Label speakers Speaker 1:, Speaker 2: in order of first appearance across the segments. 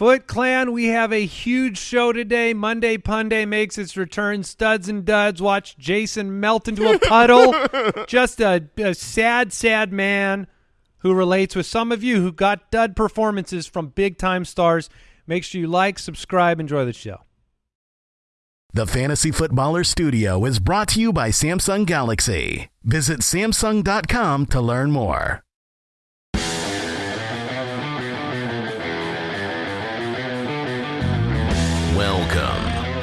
Speaker 1: Foot Clan, we have a huge show today. Monday Punday makes its return. Studs and Duds watch Jason melt into a puddle. Just a, a sad, sad man who relates with some of you who got dud performances from big time stars. Make sure you like, subscribe, enjoy the show.
Speaker 2: The Fantasy Footballer Studio is brought to you by Samsung Galaxy. Visit Samsung.com to learn more.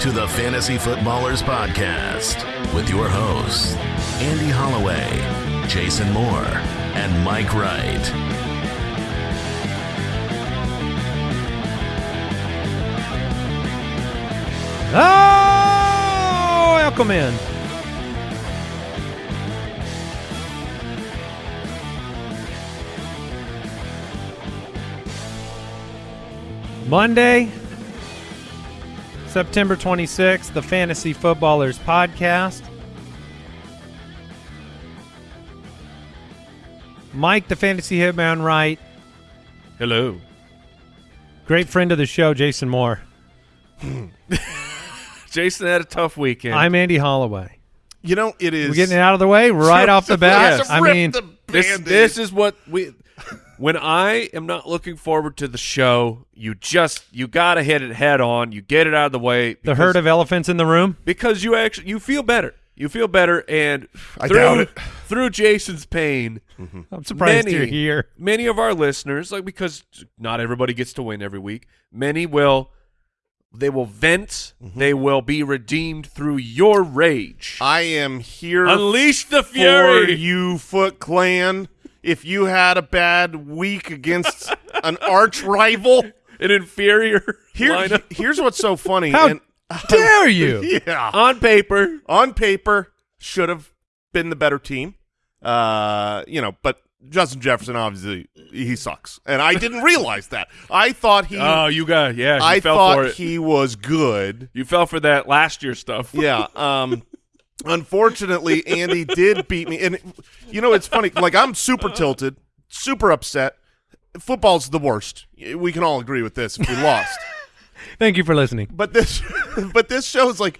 Speaker 2: To the Fantasy Footballers Podcast with your hosts, Andy Holloway, Jason Moore, and Mike Wright.
Speaker 1: Oh, welcome in. Monday, September 26th, the Fantasy Footballers Podcast. Mike, the Fantasy Hitman, right?
Speaker 3: Hello.
Speaker 1: Great friend of the show, Jason Moore.
Speaker 3: Jason had a tough weekend.
Speaker 1: I'm Andy Holloway.
Speaker 4: You know, it is.
Speaker 1: We're getting it out of the way right off the bat.
Speaker 4: Yes.
Speaker 1: I mean,
Speaker 4: the
Speaker 3: this, this is what we when I am not looking forward to the show, you just you gotta hit it head on. You get it out of the way.
Speaker 1: the herd of elephants in the room.
Speaker 3: because you actually you feel better. You feel better, and
Speaker 4: I
Speaker 3: through
Speaker 4: doubt it.
Speaker 3: through Jason's pain,
Speaker 1: I'm surprised
Speaker 3: many
Speaker 1: you're here.
Speaker 3: many of our listeners, like because not everybody gets to win every week, many will they will vent.
Speaker 4: Mm-hmm.
Speaker 3: They will be redeemed through your rage.
Speaker 4: I am here
Speaker 3: Unleash the
Speaker 4: for
Speaker 3: fury.
Speaker 4: you, Foot Clan. If you had a bad week against an arch rival,
Speaker 3: An inferior
Speaker 4: here,
Speaker 3: lineup
Speaker 4: here's what's so funny.
Speaker 1: How
Speaker 4: and,
Speaker 1: dare you?
Speaker 4: yeah,
Speaker 3: on paper.
Speaker 4: on paper, should have been the better team. Uh, you know, but Justin Jefferson obviously he sucks, and I didn't realize that. I thought he,
Speaker 3: Oh, you got yeah. You
Speaker 4: I
Speaker 3: fell
Speaker 4: thought
Speaker 3: for it.
Speaker 4: he was good.
Speaker 3: you fell for that last year stuff.
Speaker 4: Yeah. Um unfortunately Andy did beat me and you know it's funny like I'm super tilted, super upset. Football's the worst. We can all agree with this if we lost.
Speaker 1: Thank you for listening.
Speaker 4: But this but this shows like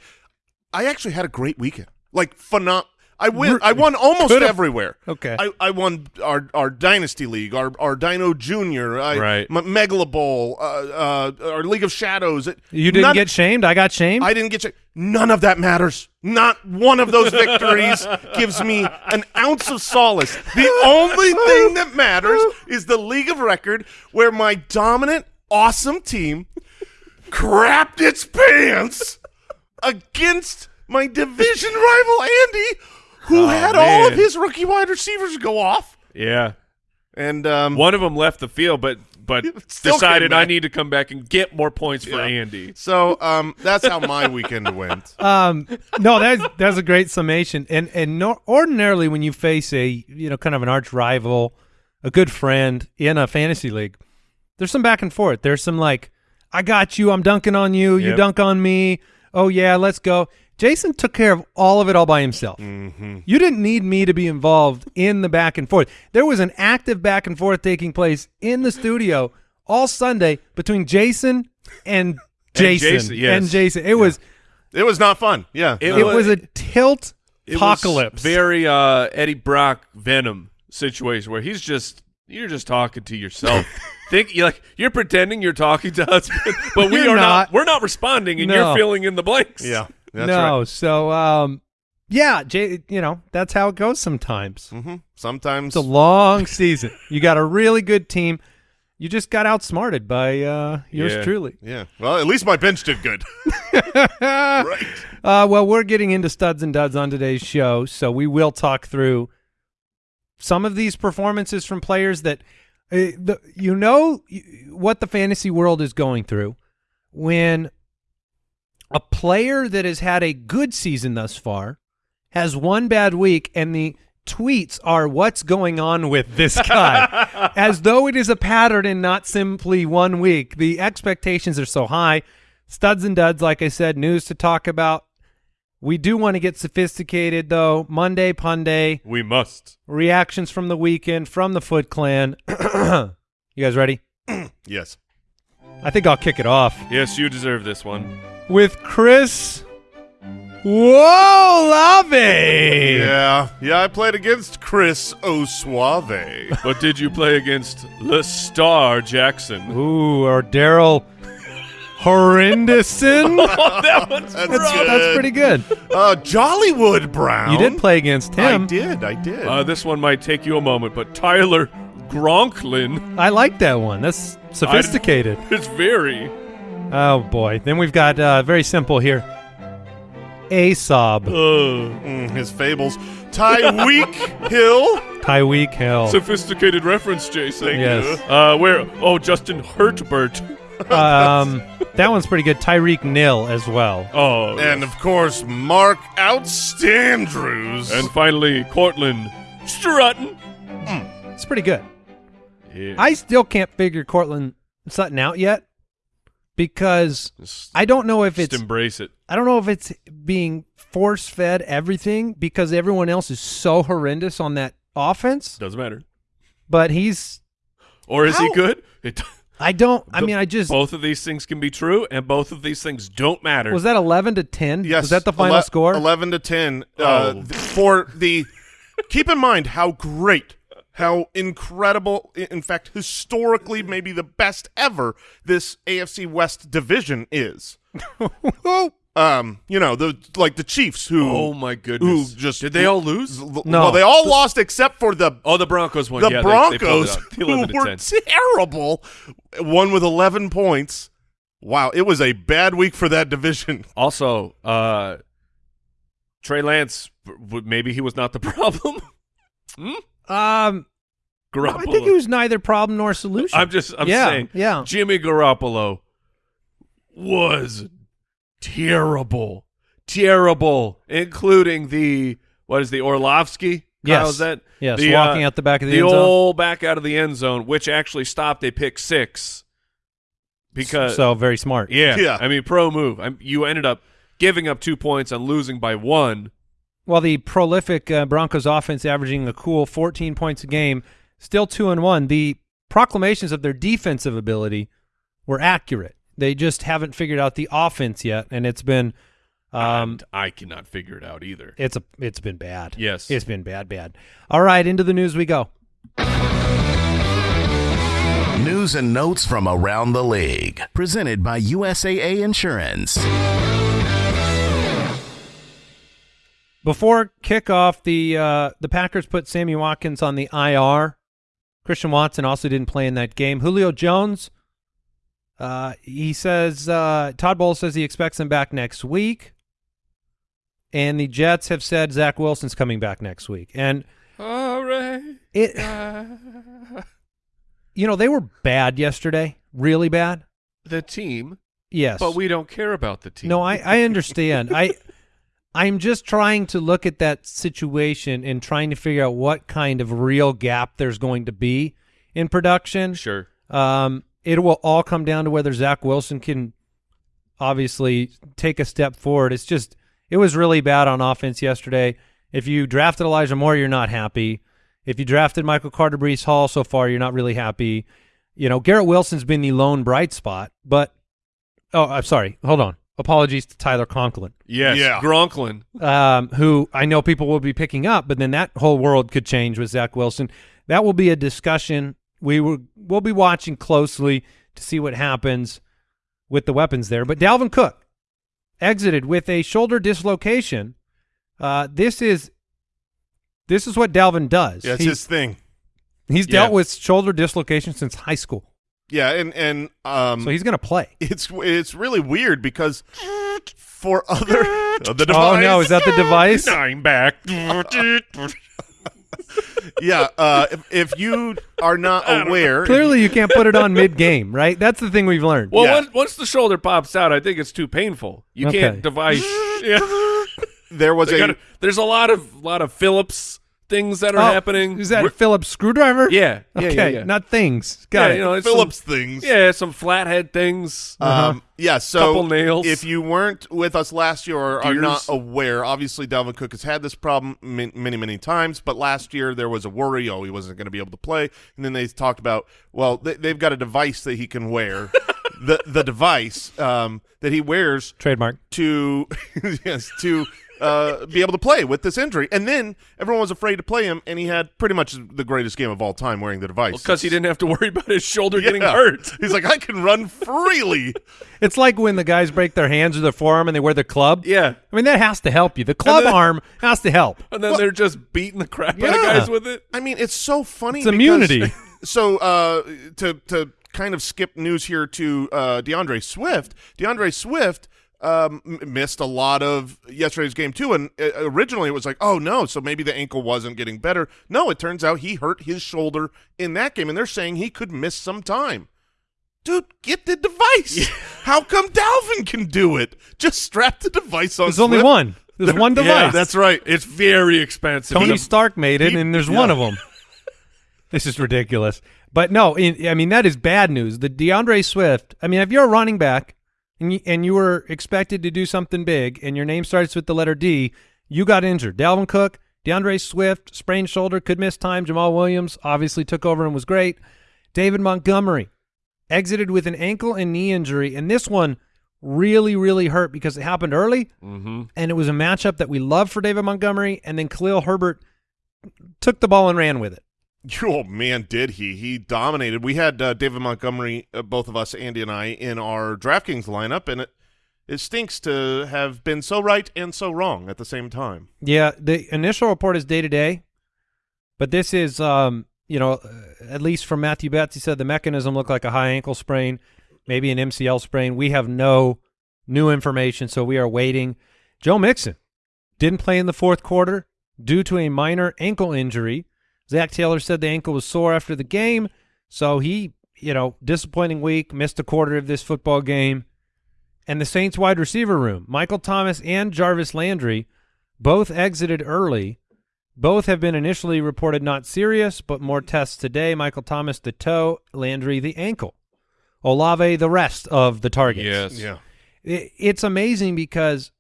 Speaker 4: I actually had a great weekend. Like phenom I win I won almost
Speaker 1: Could've-
Speaker 4: everywhere.
Speaker 1: Okay.
Speaker 4: I, I won our our dynasty league, our our Dino Junior, I,
Speaker 3: Right.
Speaker 4: M- Megala Bowl, uh, uh, our League of Shadows. It-
Speaker 1: You didn't
Speaker 4: none-
Speaker 1: get shamed. I got shamed.
Speaker 4: I didn't get you. None of that matters. Not one of those victories gives me an ounce of solace. The only thing that matters is the league of record where my dominant, awesome team crapped its pants against my division rival Andy, who
Speaker 3: Oh,
Speaker 4: had all of his rookie wide receivers go off.
Speaker 3: Yeah.
Speaker 4: And um,
Speaker 3: One of them left the field, but but
Speaker 4: Still
Speaker 3: decided I need to come back and get more points for
Speaker 4: Yeah.
Speaker 3: Andy.
Speaker 4: so um, that's how my weekend went.
Speaker 1: um, no, that's that's a great summation. And and no, ordinarily, when you face a you know kind of an arch rival, a good friend in a fantasy league, there's some back and forth. There's some like, I got you. I'm dunking on you. You dunk on me. Oh yeah, let's go. Jason took care of all of it all by himself.
Speaker 4: Mm-hmm.
Speaker 1: You didn't need me to be involved in the back and forth. There was an active back and forth taking place in the studio all Sunday between Jason and Jason
Speaker 3: Jason, yes.
Speaker 1: and Jason. It was
Speaker 4: It was not fun. Yeah.
Speaker 3: It
Speaker 1: it
Speaker 3: was-
Speaker 1: was a tilt apocalypse.
Speaker 3: very uh, Eddie Brock Venom situation where he's just you're just talking to yourself. Think you like you're pretending you're talking to us, but, we are not.
Speaker 1: not.
Speaker 3: We're not responding, and
Speaker 1: No.
Speaker 3: you're filling in the blanks.
Speaker 4: yeah. That's
Speaker 1: no,
Speaker 4: right.
Speaker 1: so um, yeah, Jay, you know that's how it goes sometimes.
Speaker 4: hmm Sometimes
Speaker 1: It's a long season. You got a really good team. You just got outsmarted by uh, yours
Speaker 3: Yeah.
Speaker 1: truly.
Speaker 4: Yeah. Well, at least my bench did good. right.
Speaker 1: Uh, well, we're getting into studs and duds on today's show, so we will talk through some of these performances from players that uh, the, you know y- what the fantasy world is going through when a player that has had a good season thus far has one bad week and the tweets are what's going on with this guy? As though it is a pattern and not simply one week. The expectations are so high. Studs and duds like i said news to talk about. We do want to get sophisticated though. Monday punday
Speaker 3: we must.
Speaker 1: reactions from the weekend from the foot clan. You guys ready?
Speaker 4: Yes.
Speaker 1: I think I'll kick it off.
Speaker 3: Yes, you deserve this one.
Speaker 1: With Chris. Whoa, Lave!
Speaker 4: Yeah, yeah. I played against Chris Osuave.
Speaker 3: But did you play against Le Star Jackson?
Speaker 1: Ooh, or Daryl Horrendousson.
Speaker 3: Oh, that one's
Speaker 4: That's
Speaker 1: That's,
Speaker 4: good.
Speaker 1: that's pretty good.
Speaker 4: uh, Jollywood Brown.
Speaker 1: You did play against him.
Speaker 4: I did. I did.
Speaker 3: Uh, this one might take you a moment, but Tyler Gronklin
Speaker 1: I like that one. That's sophisticated.
Speaker 3: It's very.
Speaker 1: Oh boy. Then we've got uh, very simple here. Asob,
Speaker 3: Uh,
Speaker 4: Mm, his fables. Tyweek Hill.
Speaker 1: Tyweek Hill.
Speaker 3: sophisticated reference, Jason.
Speaker 1: Yes.
Speaker 3: Uh, where? Oh, Justin Hurtbert.
Speaker 1: um, that one's pretty good. Tyreek Nil as well.
Speaker 3: Oh,
Speaker 4: And of course, Mark Outstandrews.
Speaker 3: and finally Cortland Strutton.
Speaker 1: It's pretty good.
Speaker 3: Yeah.
Speaker 1: I still can't figure Courtland Sutton out yet because
Speaker 3: just,
Speaker 1: I don't know if it's
Speaker 3: just
Speaker 1: it's
Speaker 3: embrace it.
Speaker 1: I don't know if it's being force fed everything because everyone else is so horrendous on that offense.
Speaker 3: Doesn't matter.
Speaker 1: But he's
Speaker 3: Or is he good? It,
Speaker 1: I don't I mean I just
Speaker 3: both of these things can be true, and both of these things don't matter.
Speaker 1: was that eleven to ten?
Speaker 4: yes,
Speaker 1: Was that the final
Speaker 4: ele-
Speaker 1: score?
Speaker 4: Eleven to ten. Uh,
Speaker 3: Oh.
Speaker 4: th- for the. keep in mind how great, how incredible, in fact, historically maybe the best ever this AFC West division is. um, you know the like the Chiefs who
Speaker 3: oh my goodness!
Speaker 4: who just
Speaker 3: did they all lose?
Speaker 1: No.
Speaker 4: Well, they all lost except for the
Speaker 3: Oh, the Broncos won.
Speaker 4: the
Speaker 3: yeah, they- they
Speaker 4: Broncos,
Speaker 3: out. The 11 to
Speaker 4: who were
Speaker 3: 10.
Speaker 4: terrible, one with 11 points. Wow, it was a bad week for that division.
Speaker 3: Also, uh, Trey Lance, maybe he was not the problem. hmm?
Speaker 1: Um
Speaker 3: Garoppolo.
Speaker 1: I think it was neither problem nor solution.
Speaker 3: I'm just, I'm
Speaker 1: Yeah,
Speaker 3: saying,
Speaker 1: yeah.
Speaker 3: Jimmy Garoppolo was terrible, terrible, including the what is the Orlovsky?
Speaker 1: Yes.
Speaker 3: Kyle, is that
Speaker 1: Yes,
Speaker 3: the,
Speaker 1: walking
Speaker 3: uh,
Speaker 1: out the back of the,
Speaker 3: the
Speaker 1: end zone.
Speaker 3: old back out of the end zone, which actually stopped a pick six because
Speaker 1: so very smart.
Speaker 3: yeah,
Speaker 4: Yeah.
Speaker 3: I mean pro move. I'm, you ended up giving up two points and losing by one.
Speaker 1: Well, the prolific uh, Broncos offense averaging a cool 14 points a game, still two and one. The proclamations of their defensive ability were accurate. They just haven't figured out the offense yet, and it's been, um,
Speaker 3: and I cannot figure it out either.
Speaker 1: it's a, it's been bad.
Speaker 3: Yes.
Speaker 1: it's been bad, bad. All right, into the news we go.
Speaker 2: News and notes from around the league. Presented by USAA Insurance.
Speaker 1: Before kickoff, the uh, the Packers put Sammy Watkins on the IR. Christian Watson also didn't play in that game. Julio Jones, uh, he says uh, Todd Bowles says he expects him back next week, and the Jets have said Zach Wilson's coming back next week. And
Speaker 3: All right.
Speaker 1: it, you know, they were bad yesterday, really bad.
Speaker 3: the team,
Speaker 1: Yes,
Speaker 3: but we don't care about the team.
Speaker 1: No, I, I understand. I I'm just trying to look at that situation and trying to figure out what kind of real gap there's going to be in production.
Speaker 3: sure.
Speaker 1: Um, it will all come down to whether Zach Wilson can obviously take a step forward. It's just it was really bad on offense yesterday. If you drafted Elijah Moore, you're not happy. If you drafted Michael Carter Breece Hall so far, you're not really happy. You know, Garrett Wilson's been the lone bright spot, but oh, I'm sorry. Hold on. Apologies to Tyler Conklin,
Speaker 3: Yes,
Speaker 4: Yeah.
Speaker 3: Gronklin.
Speaker 1: um, who I know people will be picking up, but then that whole world could change with Zach Wilson. That will be a discussion we will we'll be watching closely to see what happens with the weapons there. But Dalvin Cook exited with a shoulder dislocation. Uh, this is this is what Dalvin does.
Speaker 4: Yeah, his thing.
Speaker 1: he's
Speaker 3: Yeah.
Speaker 1: dealt with shoulder dislocation since high school,
Speaker 4: Yeah, and and um,
Speaker 1: so he's going to play.
Speaker 4: it's it's really weird because for other the device,
Speaker 1: Oh no, is that the device?
Speaker 3: I'm back.
Speaker 4: yeah. Uh, if, if you are not aware,
Speaker 1: Clearly, you can't put it on mid game, right? That's the thing we've learned.
Speaker 3: well,
Speaker 4: Yeah.
Speaker 3: once, once the shoulder pops out, I think it's too painful. You
Speaker 1: Okay.
Speaker 3: can't device. yeah.
Speaker 4: there was
Speaker 3: They
Speaker 4: a
Speaker 3: gotta- there's a lot of lot of Phillips things that are
Speaker 1: Oh,
Speaker 3: happening.
Speaker 1: Is that
Speaker 3: We're-
Speaker 1: Phillips screwdriver?
Speaker 3: Yeah, yeah,
Speaker 1: Okay,
Speaker 3: yeah, yeah.
Speaker 1: not things. Got
Speaker 3: yeah,
Speaker 1: it.
Speaker 3: you know,
Speaker 4: Phillips
Speaker 3: Some,
Speaker 4: things.
Speaker 3: yeah, some flathead things.
Speaker 4: Um, yeah, so
Speaker 3: Couple nails.
Speaker 4: if you weren't with us last year or are not aware, obviously Dalvin Cook has had this problem min- many, many times, but last year there was a worry, oh, he wasn't going to be able to play. And then they talked about, well, they, they've got a device that he can wear the the device um, that he wears
Speaker 1: Trademark.
Speaker 4: to yes to uh, be able to play with this injury. And then everyone was afraid to play him, and he had pretty much the greatest game of all time wearing the device.
Speaker 3: Because he didn't have to worry about his shoulder getting hurt.
Speaker 4: He's like, I can run freely.
Speaker 1: It's like when the guys break their hands or their forearm and they wear the club.
Speaker 3: Yeah.
Speaker 1: I mean, that has to help you. The club
Speaker 3: then-
Speaker 1: arm has to help.
Speaker 3: And then they're just beating the crap out of
Speaker 1: Yeah.
Speaker 3: guys with it.
Speaker 4: I mean, it's so funny.
Speaker 1: It's
Speaker 4: because-
Speaker 1: immunity.
Speaker 4: So uh, to to kind of skip news here to uh, D'Andre Swift. D'Andre Swift um, missed a lot of yesterday's game too, and uh, originally it was like, oh no, so maybe the ankle wasn't getting better. No, it turns out he hurt his shoulder in that game, and they're saying he could miss some time. Dude, get the device. How come Dalvin can do it? Just strap the device on.
Speaker 1: There's only one. There's one device.
Speaker 4: Yeah, that's right.
Speaker 3: It's very expensive.
Speaker 1: Tony
Speaker 3: The-
Speaker 1: Stark made it,
Speaker 4: he-
Speaker 1: and there's
Speaker 4: yeah.
Speaker 1: one of them. This is ridiculous. But no, in, I mean that is bad news. The D'Andre Swift. I mean, if you're a running back and you, and you were expected to do something big, and your name starts with the letter D, you got injured. Dalvin Cook, D'Andre Swift, sprained shoulder, could miss time. Jamaal Williams obviously took over and was great. David Montgomery exited with an ankle and knee injury, and this one really, really hurt because it happened early,
Speaker 3: Mhm.
Speaker 1: and it was a matchup that we love for David Montgomery, and then Khalil Herbert took the ball and ran with it.
Speaker 4: Oh man, did he? He dominated. We had uh, David Montgomery, uh, both of us, Andy and I, in our DraftKings lineup, and it it stinks to have been so right and so wrong at the same time.
Speaker 1: Yeah, the initial report is day to day, but this is, um, you know, uh, at least from Matthew Betz, he said the mechanism looked like a high ankle sprain, maybe an MCL sprain. We have no new information, so we are waiting. Joe Mixon didn't play in the fourth quarter due to a minor ankle injury. Zac Taylor said the ankle was sore after the game, so he, you know, disappointing week, missed a quarter of this football game. And the Saints wide receiver room, Michael Thomas and Jarvis Landry, both exited early. Both have been initially reported not serious, but more tests today. Michael Thomas the toe, Landry the ankle. Olave the rest of the targets.
Speaker 3: Yes.
Speaker 4: Yeah.
Speaker 1: I- It's amazing because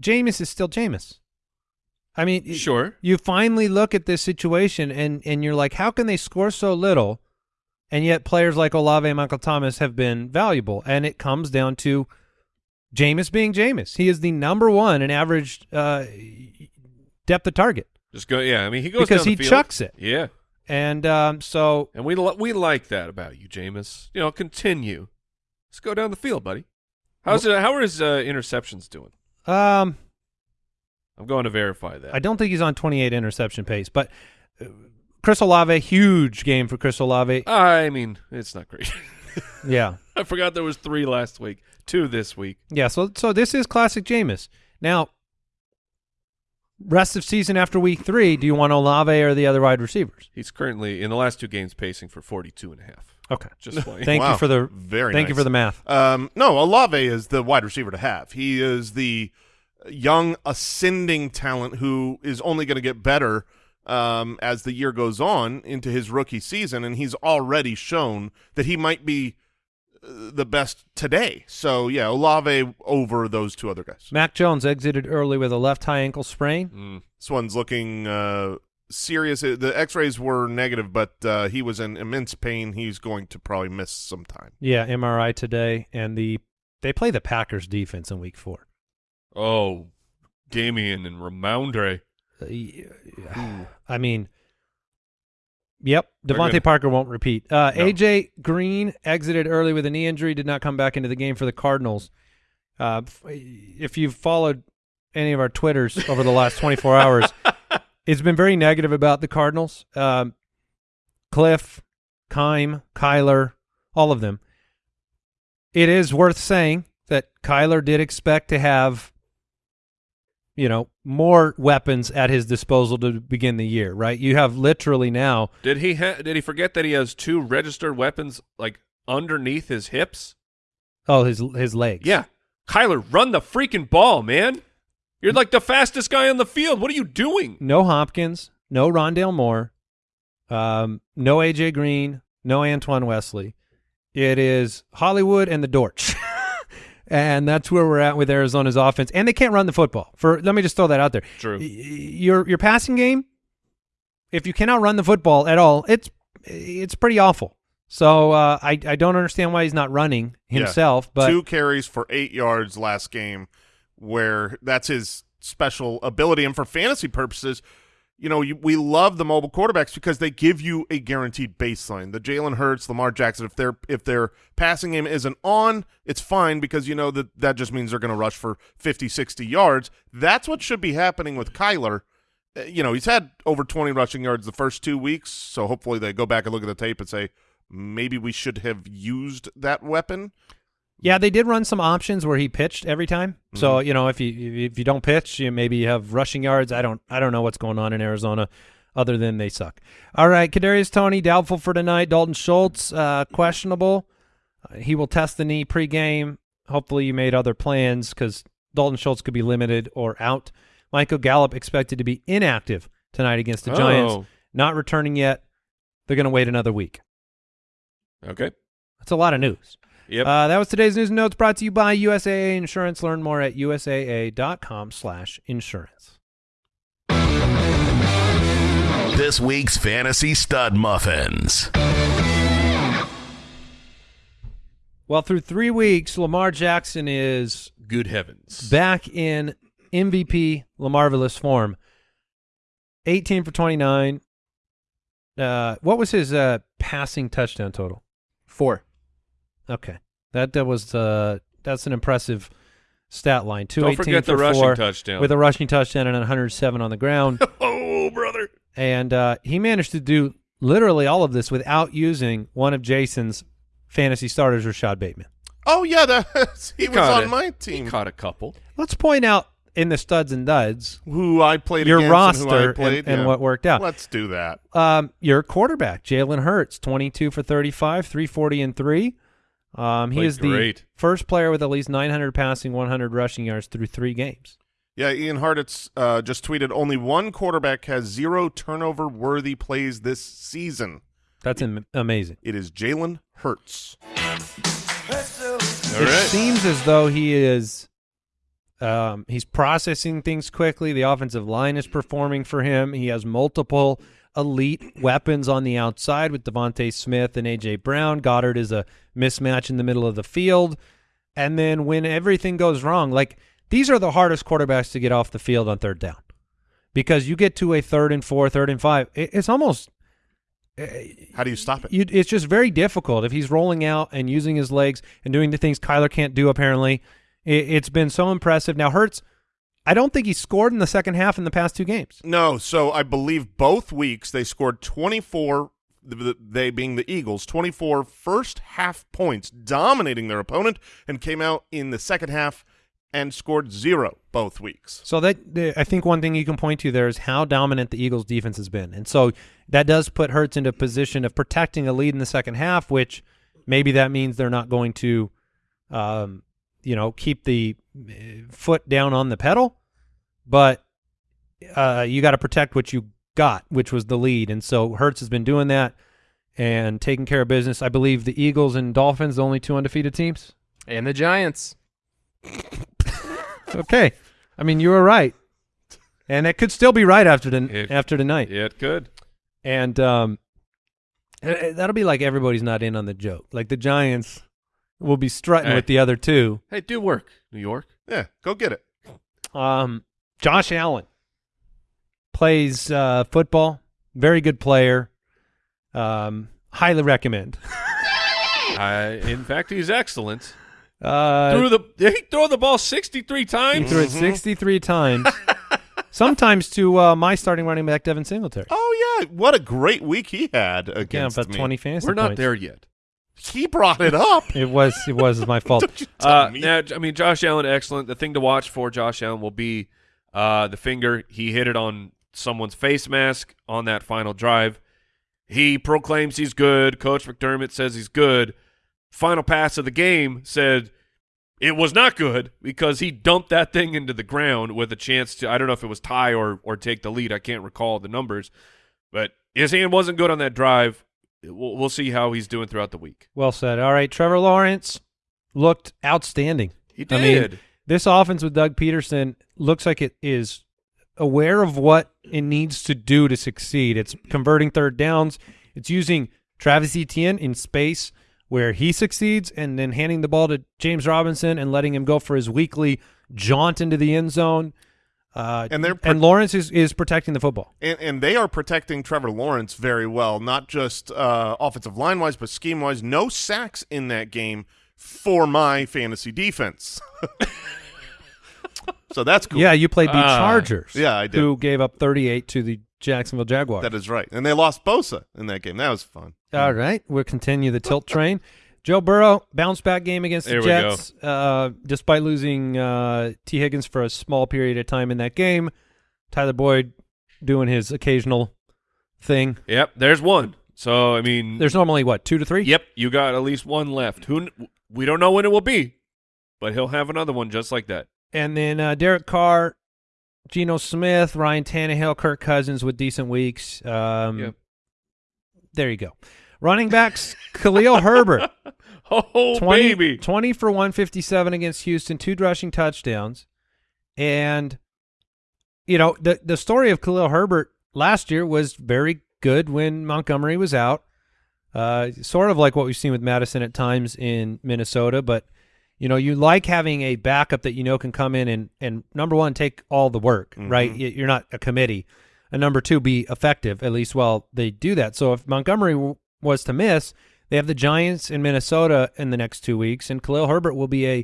Speaker 1: Jameis is still Jameis. I mean,
Speaker 3: Sure.
Speaker 1: you finally look at this situation and and you're like, how can they score so little, and yet players like Olave and Michael Thomas have been valuable? And it comes down to Jameis being Jameis. He is the number one in average uh, depth of target,
Speaker 3: Just go. Yeah. I mean, he goes
Speaker 1: Because he
Speaker 3: field.
Speaker 1: chucks it.
Speaker 3: Yeah.
Speaker 1: and um, so
Speaker 3: And we li- we like that about you, Jameis. You know, continue. Let's go down the field, buddy. How's it? How are his uh, interceptions doing?
Speaker 1: um,
Speaker 3: I'm going to verify that.
Speaker 1: I don't think he's on 28 interception pace, but uh, Chris Olave, huge game for Chris Olave.
Speaker 3: I mean, it's not great.
Speaker 1: Yeah,
Speaker 3: I forgot there was three last week, two this week.
Speaker 1: yeah. So so this is classic Jameis. Now, rest of season after week three, do you want Olave or the other wide receivers?
Speaker 3: He's currently in the last two games pacing for 42 and a half.
Speaker 1: Okay.
Speaker 3: Just playing.
Speaker 1: Thank you for the
Speaker 4: Very
Speaker 1: Thank you for the math.
Speaker 4: Um, no, Olave is the wide receiver to have. He is the young ascending talent who is only going to get better um, as the year goes on into his rookie season, and he's already shown that he might be uh, the best today. So yeah, Olave over those two other guys.
Speaker 1: Mac Jones exited early with a left high ankle sprain.
Speaker 3: Mm.
Speaker 4: This one's looking uh, serious. Uh, The X-rays were negative, but uh, he was in immense pain. He's going to probably miss some time.
Speaker 1: Yeah, MRI today, and the they play the Packers defense in week four.
Speaker 3: Oh, Damien and Rhamondre.
Speaker 1: Uh, I mean, yep, DeVante
Speaker 3: gonna-
Speaker 1: Parker won't repeat. Uh,
Speaker 3: No.
Speaker 1: AJ Green exited early with a knee injury, did not come back into the game for the Cardinals. Uh, if you've followed any of our Twitters over the last 24 hours, it's been very negative about the Cardinals. Um, Kliff, Keim, Kyler, all of them. It is worth saying that Kyler did expect to have you know, more weapons at his disposal to begin the year, right? You have literally now.
Speaker 3: Did he ha- did he forget that he has two registered weapons like underneath his hips?
Speaker 1: Oh, his his legs.
Speaker 3: Yeah. Kyler, run the freaking ball, man. You're like the fastest guy on the field. What are you doing?
Speaker 1: No Hopkins, no Rondale Moore, um, no AJ Green, no Antoine Wesley. It is Hollywood and the Dortch. And that's where we're at with Arizona's offense. And they can't run the football. For let me just throw that out there.
Speaker 3: True.
Speaker 1: Your your passing game, if you cannot run the football at all, it's it's pretty awful. So uh, I I don't understand why he's not running
Speaker 4: Yeah.
Speaker 1: himself. But
Speaker 4: two carries for eight yards last game, where that's his special ability. And for fantasy purposes, you know, you, we love the mobile quarterbacks because they give you a guaranteed baseline. The Jalen Hurts, Lamar Jackson, if their if their passing game isn't on, it's fine because you know that that just means they're going to rush for 50, 60 yards. That's what should be happening with Kyler. Uh, You know, he's had over 20 rushing yards the first two weeks, so hopefully they go back and look at the tape and say, maybe we should have used that weapon.
Speaker 1: Yeah, they did run some options where he pitched every time.
Speaker 4: Mm-hmm.
Speaker 1: So you know, if you if you don't pitch, you maybe you have rushing yards. I don't I don't know what's going on in Arizona, other than they suck. All right, Kadarius Toney doubtful for tonight. Dalton Schultz uh, questionable. Uh, he will test the knee pregame. Hopefully, you made other plans because Dalton Schultz could be limited or out. Michael Gallup expected to be inactive tonight against the Giants,
Speaker 3: Oh.
Speaker 1: not returning yet. They're going to wait another week.
Speaker 3: Okay.
Speaker 1: That's a lot of news.
Speaker 3: Yep.
Speaker 1: Uh, that was today's news and notes brought to you by USAA Insurance. Learn more at usaa.com slash insurance.
Speaker 2: This week's Fantasy Stud Muffins.
Speaker 1: Well, through three weeks, Lamar Jackson is
Speaker 3: Good heavens.
Speaker 1: back in MVP Lamarvelous form. 18 for 29. Uh, what was his uh, passing touchdown total?
Speaker 5: Four.
Speaker 1: Okay. That, that was uh, that's an impressive stat line.
Speaker 3: Don't
Speaker 1: 218
Speaker 3: forget the
Speaker 1: for
Speaker 3: rushing
Speaker 1: four
Speaker 3: touchdown.
Speaker 1: with a rushing touchdown and 107 on the ground.
Speaker 3: oh, brother.
Speaker 1: and uh, he managed to do literally all of this without using one of Jason's fantasy starters, Rashod Bateman.
Speaker 4: Oh yeah, that he, was on
Speaker 3: it.
Speaker 4: my team.
Speaker 3: He caught a couple.
Speaker 1: Let's point out in the studs and duds
Speaker 4: who I played
Speaker 1: your
Speaker 4: against and who I
Speaker 1: roster
Speaker 4: played,
Speaker 1: and, and
Speaker 4: yeah.
Speaker 1: what worked out.
Speaker 4: Let's do that.
Speaker 1: Um, your quarterback, Jalen Hurts, 22 for 35, 340 and 3. Um, he
Speaker 3: Played
Speaker 1: is the
Speaker 3: great.
Speaker 1: first player with at least 900 passing, 100 rushing yards through three games.
Speaker 4: Yeah, Ian Hartitz uh, just tweeted only one quarterback has zero turnover worthy plays this season.
Speaker 1: That's am- amazing.
Speaker 4: It is Jalen Hurts.
Speaker 3: All
Speaker 1: it
Speaker 3: right.
Speaker 1: seems as though he is um, he's processing things quickly. The offensive line is performing for him. He has multiple elite weapons on the outside with DeVonta Smith and AJ Brown. Goedert is a mismatch in the middle of the field. And then when everything goes wrong, like these are the hardest quarterbacks to get off the field on third down. Because you get to a third and four, third and five, it, it's almost eh,
Speaker 4: How do you stop it?
Speaker 1: you, it's just very difficult if he's rolling out and using his legs and doing the things Kyler can't do. Apparently, it, it's been so impressive. Now Hurts, I don't think he scored in the second half in the past two games.
Speaker 4: No, so I believe both weeks they scored 24, th- th- they being the Eagles, 24 first half points, dominating their opponent, and came out in the second half and scored zero both weeks.
Speaker 1: So that I think one thing you can point to there is how dominant the Eagles' defense has been, and so that does put Hurts into a position of protecting a lead in the second half, which maybe that means they're not going to, um, you know, keep the uh, foot down on the pedal, but uh, you got to protect what you got, which was the lead, and so Hurts has been doing that and taking care of business. I believe the Eagles and Dolphins, the only two undefeated teams.
Speaker 5: And the Giants.
Speaker 1: Okay, I mean you were right, and it could still be right after the,
Speaker 3: It-
Speaker 1: after tonight.
Speaker 3: Yeah, it could.
Speaker 1: And um, eh, eh, that'll be like everybody's not in on the joke. Like the Giants will be strutting
Speaker 3: Hey.
Speaker 1: with the other two.
Speaker 3: Hey, do work, New York.
Speaker 4: Yeah, go get it.
Speaker 1: Um, Josh Allen plays uh, football. Very good player. Um, highly recommend.
Speaker 3: I, in fact, he's excellent.
Speaker 1: Uh,
Speaker 3: threw the he throw the ball sixty three times.
Speaker 1: he
Speaker 3: times.
Speaker 1: threw it 63 times. Sometimes to uh, my starting running back, Devin Singletary.
Speaker 4: Oh yeah, what a great week he had
Speaker 1: yeah,
Speaker 4: against
Speaker 1: about
Speaker 4: me.
Speaker 1: 20 fantasy
Speaker 3: We're not
Speaker 1: points.
Speaker 3: there yet.
Speaker 4: He brought it up.
Speaker 1: It was it was my fault.
Speaker 4: Don't you tell
Speaker 3: Uh,
Speaker 4: me.
Speaker 3: now, I mean, Josh Allen, excellent. The thing to watch for Josh Allen will be uh, the finger. He hit it on someone's face mask on that final drive. He proclaims he's good. Coach McDermott says he's good. Final pass of the game said it was not good because he dumped that thing into the ground with a chance to. I don't know if it was tie or or take the lead. I can't recall the numbers, but his hand wasn't good on that drive. We'll, we'll see how he's doing throughout the week.
Speaker 1: Well said. All right, Trevor Lawrence looked outstanding.
Speaker 3: He
Speaker 1: I
Speaker 3: did.
Speaker 1: mean, this offense with Doug Pederson looks like it is aware of what it needs to do to succeed. It's converting third downs. It's using Travis Etienne in space where he succeeds, and then handing the ball to James Robinson and letting him go for his weekly jaunt into the end zone. Uh,
Speaker 4: And they're
Speaker 1: and Lawrence is, is protecting the football.
Speaker 4: And, and they are protecting Trevor Lawrence very well, not just uh, offensive line wise, but scheme wise. No sacks in that game for my fantasy defense. so that's cool.
Speaker 1: Yeah, you played the
Speaker 3: Ah.
Speaker 1: Chargers.
Speaker 4: Yeah, I did.
Speaker 1: Who gave up 38 to the Jacksonville Jaguars.
Speaker 4: that is right. And they lost Bosa in that game. That was fun.
Speaker 1: All right, we'll continue the tilt train. Joe Burrow bounce back game against the
Speaker 3: There.
Speaker 1: Jets, uh, despite losing uh, Tee Higgins for a small period of time in that game. Tyler Boyd doing his occasional thing.
Speaker 3: Yep, there's one. So I mean,
Speaker 1: There's normally what two to three.
Speaker 3: yep, you got at least one left. Who we don't know when it will be, but he'll have another one just like that.
Speaker 1: And then uh, Derek Carr, Geno Smith, Ryan Tannehill, Kirk Cousins with decent weeks. Um,
Speaker 3: Yep.
Speaker 1: There you go. Running backs, Khalil Herbert.
Speaker 3: Oh
Speaker 1: 20,
Speaker 3: baby,
Speaker 1: 20 for 157 against Houston, two rushing touchdowns. And, you know, the, the story of Khalil Herbert last year was very good when Montgomery was out. Uh, sort of like what we've seen with Mattison at times in Minnesota. But, you know, you like having a backup that you know can come in and, and number one, take all the work, mm-hmm. right? You're not a committee. And number two, be effective, at least while they do that. So if Montgomery w- was to miss, they have the Giants in Minnesota in the next two weeks, and Khalil Herbert will be a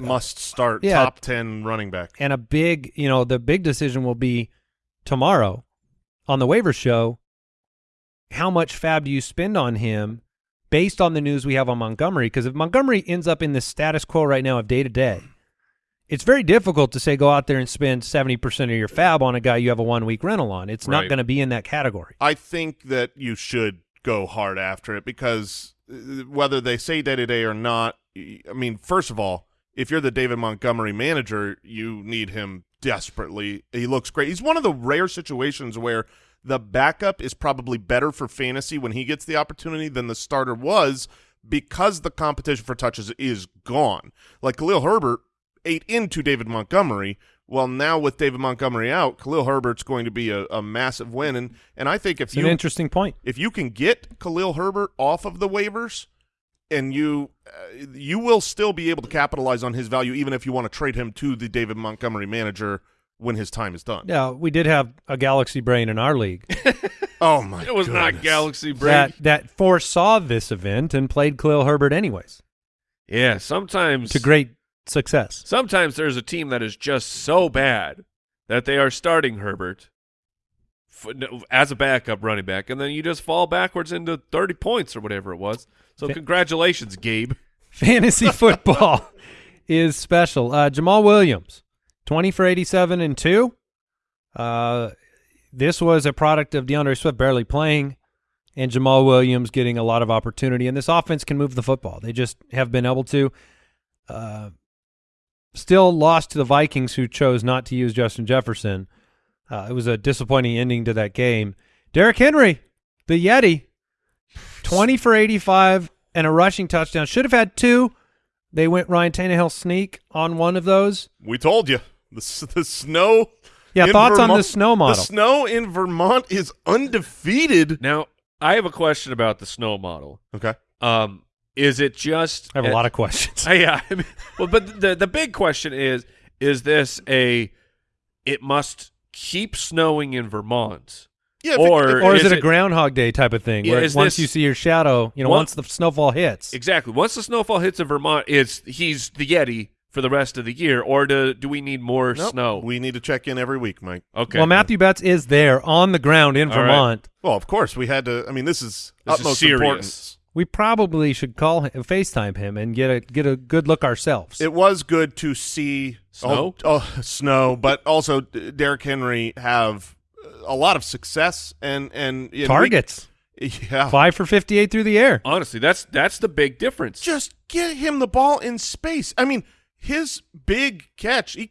Speaker 1: uh,
Speaker 4: Must start
Speaker 1: Yeah.
Speaker 4: top 10 running back.
Speaker 1: and a big, you know, the big decision will be tomorrow on the waiver show. How much fab do you spend on him based on the news we have on Montgomery? Because if Montgomery ends up in the status quo right now of day to day, it's very difficult to say go out there and spend 70% of your fab on a guy you have a one week rental on. It's not going to be in that category.
Speaker 4: I think that you should go hard after it because uh, whether they say day to day or not, I mean, first of all, if you're the David Montgomery manager, you need him desperately. He looks great. He's one of the rare situations where the backup is probably better for fantasy when he gets the opportunity than the starter was because the competition for touches is gone. Like Khalil Herbert ate into David Montgomery. Well, now with David Montgomery out, Khalil Herbert's going to be a, a massive win, and and I think if
Speaker 1: It's
Speaker 4: you
Speaker 1: an interesting point.
Speaker 4: if you can get Khalil Herbert off of the waivers, and you uh, you will still be able to capitalize on his value, even if you want to trade him to the David Montgomery manager when his time is done.
Speaker 1: Yeah, we did have a Galaxy brain in our league
Speaker 4: Oh my!
Speaker 3: it was not. Galaxy brain
Speaker 1: that that foresaw this event and played Khalil Herbert anyways
Speaker 3: yeah, sometimes
Speaker 1: to great success.
Speaker 3: Sometimes there's a team that is just so bad that they are starting Herbert f- as a backup running back, and then you just fall backwards into 30 points or whatever it was. So
Speaker 1: Fa-
Speaker 3: congratulations, Gabe.
Speaker 1: Fantasy football is special. Uh, Jamaal Williams, 20 for 87 and 2. Uh, this was a product of D'Andre Swift barely playing and Jamaal Williams getting a lot of opportunity. And this offense can move the football. They just have been able to. Uh, still lost to the Vikings, who chose not to use Justin Jefferson. Uh, it was a disappointing ending to that game. Derrick Henry, the Yeti, 20 for 85 and a rushing touchdown. Should have had two. They went Ryan Tannehill sneak on one of those.
Speaker 4: We told you the the snow.
Speaker 1: Yeah,
Speaker 4: in
Speaker 1: thoughts on the snow model.
Speaker 4: The snow in Vermont is undefeated.
Speaker 3: Now, I have a question about the snow model.
Speaker 4: Okay.
Speaker 3: Um, is it just
Speaker 1: I have a lot of questions.
Speaker 3: Uh, yeah. I mean, well, but the the big question is: Is this a? It must keep snowing in Vermont,
Speaker 4: Yeah. if
Speaker 3: Or-
Speaker 4: if
Speaker 1: or is,
Speaker 3: is
Speaker 1: it a Groundhog Day type of thing,
Speaker 3: Yeah,
Speaker 1: where
Speaker 3: is
Speaker 1: once
Speaker 3: this-
Speaker 1: you see your shadow, you know,
Speaker 3: One-
Speaker 1: once the snowfall hits,
Speaker 3: exactly. Once the snowfall hits in Vermont, it's he's the Yeti for the rest of the year, or do do we need more
Speaker 4: Nope.
Speaker 3: snow?
Speaker 4: We need to check in every week, Mike.
Speaker 3: okay.
Speaker 1: well, Matthew Betz is there on the ground in
Speaker 3: All right.
Speaker 1: Vermont.
Speaker 4: Well, of course we had to. I mean, this is
Speaker 3: This is
Speaker 4: utmost
Speaker 3: serious.
Speaker 4: importance.
Speaker 1: We probably should call him, FaceTime him, and get a get a good look ourselves.
Speaker 4: It was good to see oh,
Speaker 3: Snow?
Speaker 4: Oh, oh, snow, but also D- Derrick Henry have a lot of success and and, and we-
Speaker 1: Targets
Speaker 4: yeah,
Speaker 1: five for fifty-eight through the air.
Speaker 3: Honestly, that's that's the big difference.
Speaker 4: just get him the ball in space. I mean, his big catch he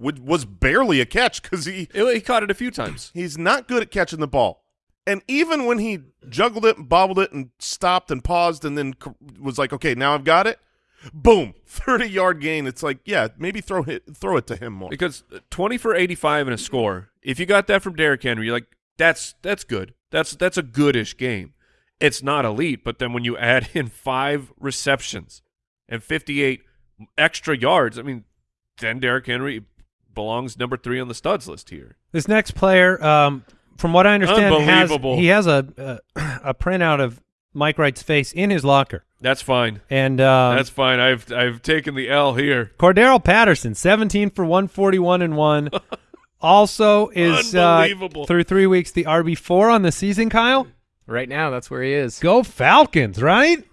Speaker 4: was barely a catch because he
Speaker 3: he caught it a few times.
Speaker 4: he's not good at catching the ball. And even when he juggled it and bobbled it and stopped and paused and then was like, okay, now I've got it. Boom, thirty yard gain. It's like, yeah, maybe throw it throw it to him more.
Speaker 3: Because uh, twenty for eighty-five and a score. If you got that from Derrick Henry, you're like, that's that's good. That's that's a goodish game. it's not elite. But then when you add in five receptions and 58 extra yards, I mean, then Derrick Henry belongs number three on the studs list here.
Speaker 1: This next player, um, from what I understand, has he has a, a a printout of Mike Wright's face in his locker,
Speaker 3: That's fine.
Speaker 1: and uh,
Speaker 3: That's fine. I've I've taken the L here.
Speaker 1: Cordarrelle Patterson, 17 for 141 and one. Also is uh,
Speaker 3: Unbelievable.
Speaker 1: through three weeks the RB four on the season. Kyle,
Speaker 5: Right now, that's where he is.
Speaker 1: go Falcons! Right?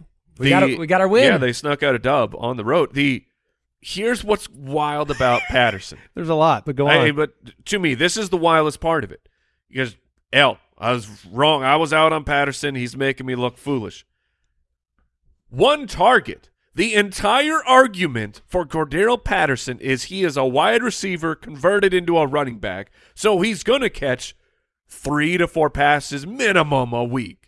Speaker 5: We got a- we got our win.
Speaker 3: Yeah, they snuck out a dub on the road. The here's what's wild about Patterson.
Speaker 1: There's a lot, but go
Speaker 3: Hey,
Speaker 1: on.
Speaker 3: but to me, this is the wildest part of it. Because L, I was wrong. I was out on Patterson. He's making me look foolish. One target. The entire argument for Cordarrelle Patterson is he is a wide receiver converted into a running back, so he's going to catch three to four passes minimum a week.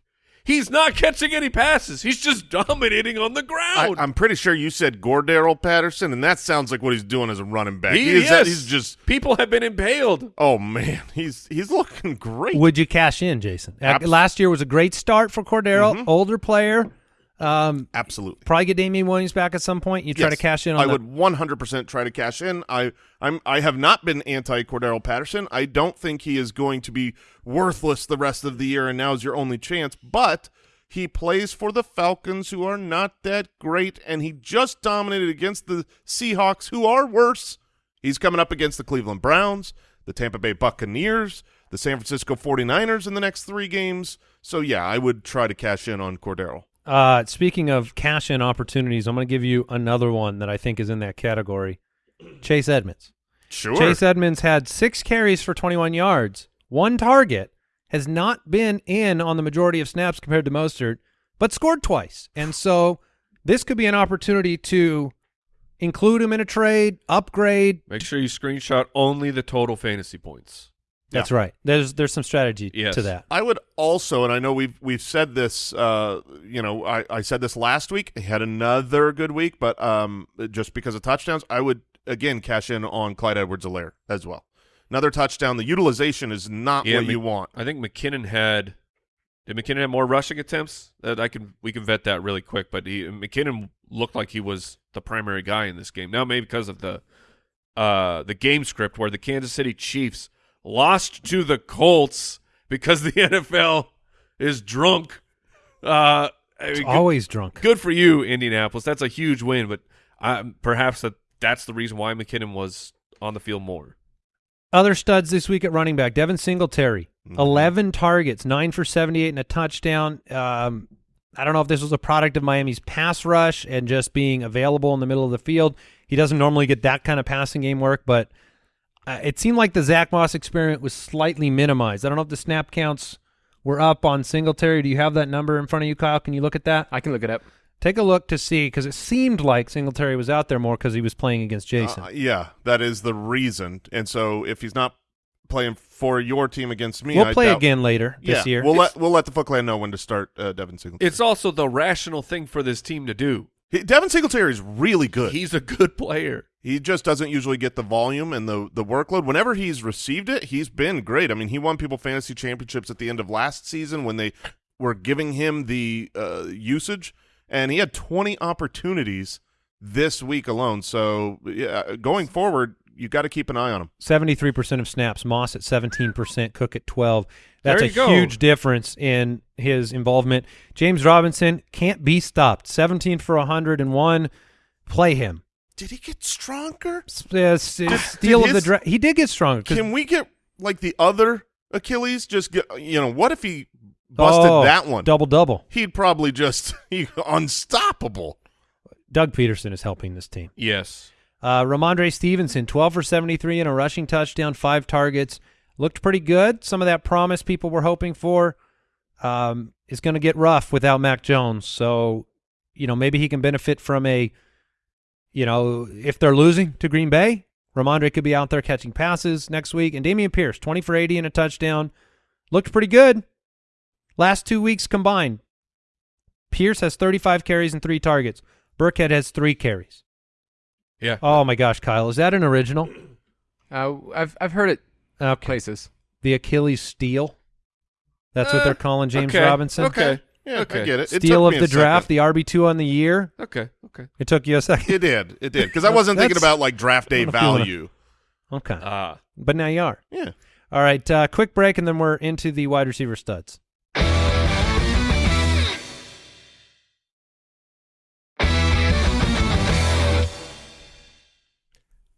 Speaker 3: He's not catching any passes. He's just dominating on the ground.
Speaker 4: I'm pretty sure you said Gordero Patterson, and that sounds like what he's doing as a running back.
Speaker 3: He
Speaker 4: is that-
Speaker 3: is.
Speaker 4: he's just
Speaker 3: People have been impaled.
Speaker 4: oh man, he's he's looking great.
Speaker 1: Would you cash in, Jason? Uh,
Speaker 4: Abs-
Speaker 1: Last year was a great start for Cordarrelle,
Speaker 3: Mm-hmm.
Speaker 1: older player. Um,
Speaker 4: Absolutely.
Speaker 1: probably get Damien Williams back at some point. You try to cash in on
Speaker 4: I would 100% try to cash in. I I'm I have not been anti Cordarrelle Patterson. I don't think he is going to be worthless the rest of the year and now is your only chance, but he plays for the Falcons who are not that great and he just dominated against the Seahawks who are worse. He's coming up against the Cleveland Browns, the Tampa Bay Buccaneers, the San Francisco 49ers in the next 3 games. So yeah, I would try to cash in on Cordarrelle.
Speaker 1: Uh, speaking of cash in opportunities, I'm going to give you another one that I think is in that category. Chase Edmonds.
Speaker 4: Sure.
Speaker 1: Chase Edmonds had six carries for 21 yards, one target, has not been in on the majority of snaps compared to Mostert, but scored twice. And so this could be an opportunity to include him in a trade, upgrade.
Speaker 3: Make sure you screenshot only the total fantasy points.
Speaker 1: That's right. There's there's some strategy
Speaker 3: Yes.
Speaker 1: to that.
Speaker 4: I would also, and I know we've we've said this. Uh, you know, I, I said this last week. He had another good week, but um, just because of touchdowns, I would again cash in on Clyde Edwards-Helaire as well. Another touchdown. The utilization is not
Speaker 3: Yeah,
Speaker 4: what
Speaker 3: Mc-
Speaker 4: you want.
Speaker 3: I think McKinnon had. Did McKinnon have more rushing attempts? That I can we can vet that really quick. But he McKinnon looked like he was the primary guy in this game. Now maybe because of the uh the game script where the Kansas City Chiefs lost to the Colts because the NFL is drunk. Uh, I mean, good,
Speaker 1: Always drunk.
Speaker 3: good for you, Indianapolis. That's a huge win. But uh, perhaps that that's the reason why McKinnon was on the field more.
Speaker 1: Other studs this week at running back: Devin Singletary,
Speaker 4: Mhm.
Speaker 1: eleven targets, nine for seventy-eight and a touchdown. Um, I don't know if this was a product of Miami's pass rush and just being available in the middle of the field. He doesn't normally get that kind of passing game work, but uh, it seemed like the Zack Moss experiment was slightly minimized. I don't know if the snap counts were up on Singletary. Do you have that number in front of you, Kyle? Can you look at that?
Speaker 5: I can look it up.
Speaker 1: Take a look to see because it seemed like Singletary was out there more because he was playing against Jason.
Speaker 4: Uh, yeah, that is the reason. And so if he's not playing for your team against me,
Speaker 1: we'll
Speaker 4: I
Speaker 1: play
Speaker 4: doubt-
Speaker 1: again later this
Speaker 4: yeah,
Speaker 1: year.
Speaker 4: We'll let we'll let the Foot Clan know when to start uh, Devin Singletary.
Speaker 3: It's also the rational thing for this team to do.
Speaker 4: He- Devin Singletary is really good.
Speaker 3: He's a good player.
Speaker 4: He just doesn't usually get the volume and the the workload. Whenever he's received it, he's been great. I mean, he won people fantasy championships at the end of last season when they were giving him the uh, usage, and he had 20 opportunities this week alone. So yeah, going forward, you got to keep an eye on him.
Speaker 1: Seventy-three percent of snaps. Moss at seventeen percent. Cook at twelve. That's a
Speaker 3: go.
Speaker 1: huge difference in his involvement. James Robinson can't be stopped. Seventeen for hundred and one. Play him.
Speaker 4: Did he get stronger?
Speaker 1: S- uh, steal of the draft. He did get stronger.
Speaker 4: Can we get like the other Achilles? Just get you know what if he busted
Speaker 1: Oh,
Speaker 4: that one?
Speaker 1: double double.
Speaker 4: He'd probably just he, unstoppable.
Speaker 1: Doug Pederson is helping this team.
Speaker 3: Yes.
Speaker 1: Uh, Rhamondre Stevenson, 12 for 73 and a rushing touchdown, five targets. Looked pretty good. Some of that promise people were hoping for um, is going to get rough without Mac Jones. So, you know, maybe he can benefit from a, you know, if they're losing to Green Bay, Rhamondre could be out there catching passes next week. And Dameon Pierce, 20 for 80 and a touchdown. Looked pretty good. Last two weeks combined, Pierce has 35 carries and three targets. Burkhead has three carries.
Speaker 3: Yeah.
Speaker 1: Oh my gosh, Kyle, is that an original?
Speaker 5: Uh, I've I've heard it
Speaker 1: Okay.
Speaker 5: places.
Speaker 1: The Achilles steel. That's what
Speaker 3: Uh,
Speaker 1: they're calling James
Speaker 3: okay,
Speaker 1: Robinson.
Speaker 3: Okay.
Speaker 4: Yeah,
Speaker 3: Okay.
Speaker 4: I get it. It
Speaker 1: Steal of the draft,
Speaker 4: second.
Speaker 1: the RB two on the year.
Speaker 3: Okay, okay.
Speaker 1: It took you a second.
Speaker 4: It did. It did. Because I wasn't thinking about like draft day
Speaker 1: I don't know if you wanna-
Speaker 4: value.
Speaker 1: Okay,
Speaker 3: Ah,
Speaker 1: but now you are.
Speaker 4: Yeah.
Speaker 1: All right, uh, quick break, and then we're into the wide receiver studs.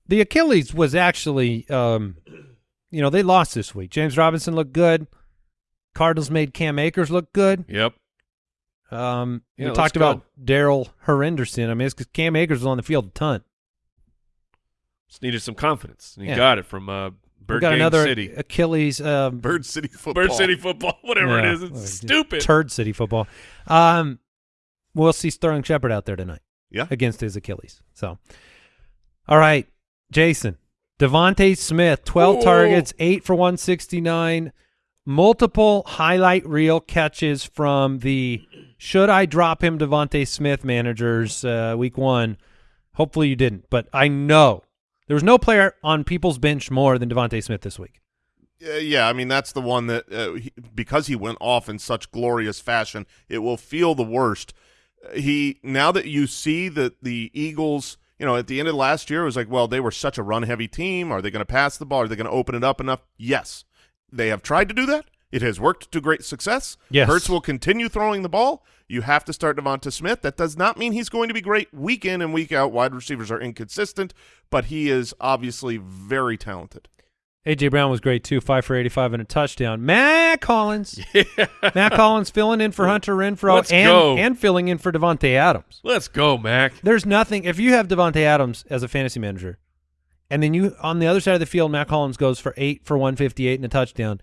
Speaker 1: The Achilles was actually, um, you know, they lost this week. James Robinson looked good. Cardinals made Cam Akers look good.
Speaker 3: yep.
Speaker 1: Um,
Speaker 3: Yeah,
Speaker 1: we talked
Speaker 3: go.
Speaker 1: about Darrell Henderson. I mean, it's because Cam Akers was on the field a ton.
Speaker 3: Just needed some confidence. And he
Speaker 1: Yeah.
Speaker 3: got it from uh, Bird
Speaker 1: got
Speaker 3: Gang
Speaker 1: another
Speaker 3: City.
Speaker 1: Achilles. Um,
Speaker 4: Bird City football.
Speaker 3: Bird City football, whatever
Speaker 1: Yeah.
Speaker 3: it is. It's stupid.
Speaker 1: Turd City football. Um, we'll see Sterling Shepard out there tonight.
Speaker 4: Yeah.
Speaker 1: Against his Achilles. So, all right, Jason. DeVonta Smith, 12
Speaker 3: Whoa.
Speaker 1: targets, 8 for 169, multiple highlight reel catches from the should I drop him DeVonta Smith managers uh, week one. Hopefully you didn't, but I know there was no player on people's bench more than DeVonta Smith this week.
Speaker 4: Uh, yeah, I mean that's the one that uh, he, because he went off in such glorious fashion, it will feel the worst. Uh, He now that you see that the Eagles, you know, at the end of last year, it was like, well, they were such a run-heavy team. Are they going to pass the ball? Are they going to open it up enough? Yes, they have tried to do that. It has worked to great success.
Speaker 1: Yes.
Speaker 4: Hurts will continue throwing the ball. You have to start DeVonta Smith. That does not mean he's going to be great week in and week out. Wide receivers are inconsistent, but he is obviously very talented.
Speaker 1: AJ Brown was great too, five for eighty-five and a touchdown. Mack Hollins, Mack Hollins filling in for Hunter Renfrow
Speaker 3: Let's
Speaker 1: and
Speaker 3: go.
Speaker 1: and filling in for Davante Adams.
Speaker 3: Let's go, Mac.
Speaker 1: There's nothing if you have Davante Adams as a fantasy manager, and then you on the other side of the field, Mack Hollins goes for eight for one fifty-eight and a touchdown.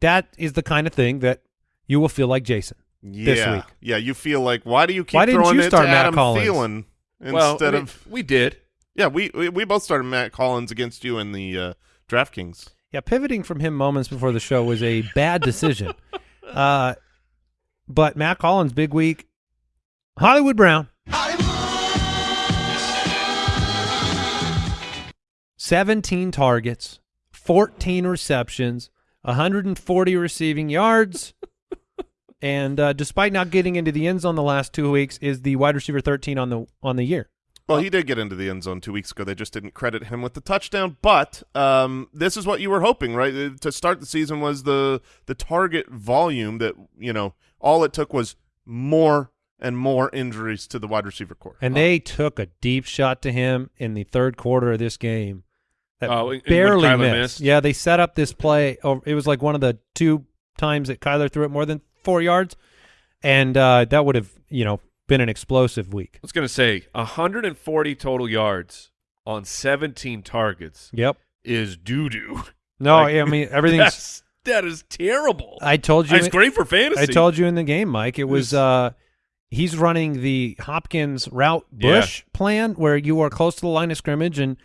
Speaker 1: That is the kind of thing that you will feel like Jason.
Speaker 4: yeah.
Speaker 1: this week.
Speaker 4: Yeah, you feel like why do you keep
Speaker 1: Why didn't
Speaker 4: throwing
Speaker 1: you
Speaker 4: it
Speaker 1: start
Speaker 4: to
Speaker 1: Matt
Speaker 4: Adam
Speaker 1: Collins?
Speaker 4: Thielen instead
Speaker 3: well, we,
Speaker 4: of
Speaker 3: we did.
Speaker 4: yeah we, we we both started Mack Hollins against you in the uh, DraftKings.
Speaker 1: Yeah, pivoting from him moments before the show was a bad decision. uh, but Mack Hollins, big week. Hollywood Brown. 17 targets, 14 receptions, 140 receiving yards. and uh, despite not getting into the end zone the last two weeks, is the wide receiver 13 on the on the year.
Speaker 4: Well, he did get into the end zone two weeks ago. They just didn't credit him with the touchdown. But um, this is what you were hoping, right? Uh, To start the season was the the target volume that you know all it took was more and more injuries to the wide receiver corps.
Speaker 1: And they took a deep shot to him in the third quarter of this game. That
Speaker 3: Oh, and
Speaker 1: barely missed.
Speaker 3: missed?
Speaker 1: Yeah, they set up this play. It was like one of the two times that Kyler threw it more than four yards, and uh, that would have you know been an explosive week.
Speaker 3: I was going to say 140 total yards on 17 targets
Speaker 1: Yep.
Speaker 3: is doo doo.
Speaker 1: No,
Speaker 3: Like,
Speaker 1: I mean everything's.
Speaker 3: That's, that is terrible.
Speaker 1: I told you.
Speaker 3: It's great for fantasy.
Speaker 1: I told you in the game, Mike. It was uh he's running the Hopkins route
Speaker 3: Yeah.
Speaker 1: bush plan where you are close to the line of scrimmage and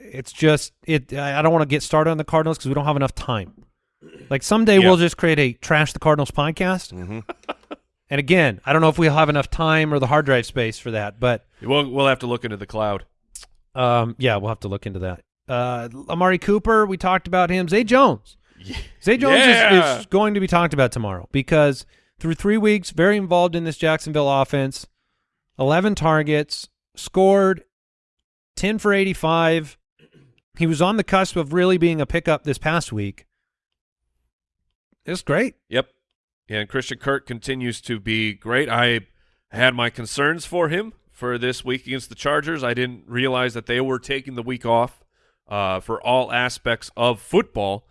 Speaker 1: it's just it I don't want to get started on the Cardinals because we don't have enough time. Like someday
Speaker 3: Yeah.
Speaker 1: we'll just create a trash the Cardinals podcast.
Speaker 4: Mm-hmm.
Speaker 1: And again, I don't know if we'll have enough time or the hard drive space for that, but
Speaker 3: We'll, we'll have to look into the cloud.
Speaker 1: um yeah, we'll have to look into that. Uh Amari Cooper, we talked about him. Zay Jones. Zay Jones
Speaker 3: Yeah.
Speaker 1: is, is going to be talked about tomorrow because through three weeks, very involved in this Jacksonville offense. Eleven targets, scored ten for eighty-five. He was on the cusp of really being a pickup this past week. It's great.
Speaker 3: Yep. And Christian Kirk continues to be great. I had my concerns for him for this week against the Chargers. I didn't realize that they were taking the week off uh, for all aspects of football.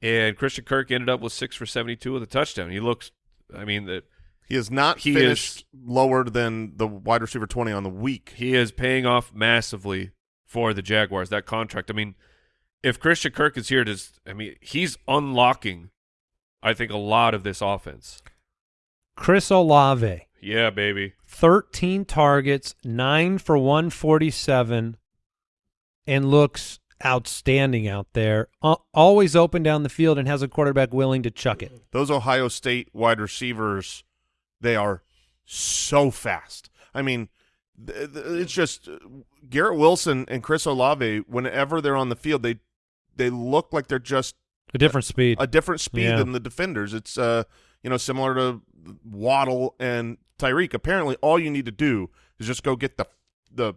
Speaker 3: And Christian Kirk ended up with six for 72 with a touchdown. He looks, I mean, that
Speaker 4: He is not
Speaker 3: He
Speaker 4: finished lower than the wide receiver twenty on the week.
Speaker 3: he is paying off massively for the Jaguars, that contract. I mean, if Christian Kirk is here to, I mean, he's unlocking, I think, a lot of this offense.
Speaker 1: Chris Olave,
Speaker 3: Yeah, baby.
Speaker 1: 13 targets, 9 for 147, and looks outstanding out there. Uh, always open down the field and has a quarterback willing to chuck it.
Speaker 4: Those Ohio State wide receivers, they are so fast. I mean, th- th- it's just uh, Garrett Wilson and Chris Olave. Whenever they're on the field, they they look like they're just
Speaker 1: A different speed.
Speaker 4: a different speed
Speaker 1: Yeah.
Speaker 4: than the defenders. It's uh you know similar to Waddle and Tyreek. Apparently, all you need to do is just go get the the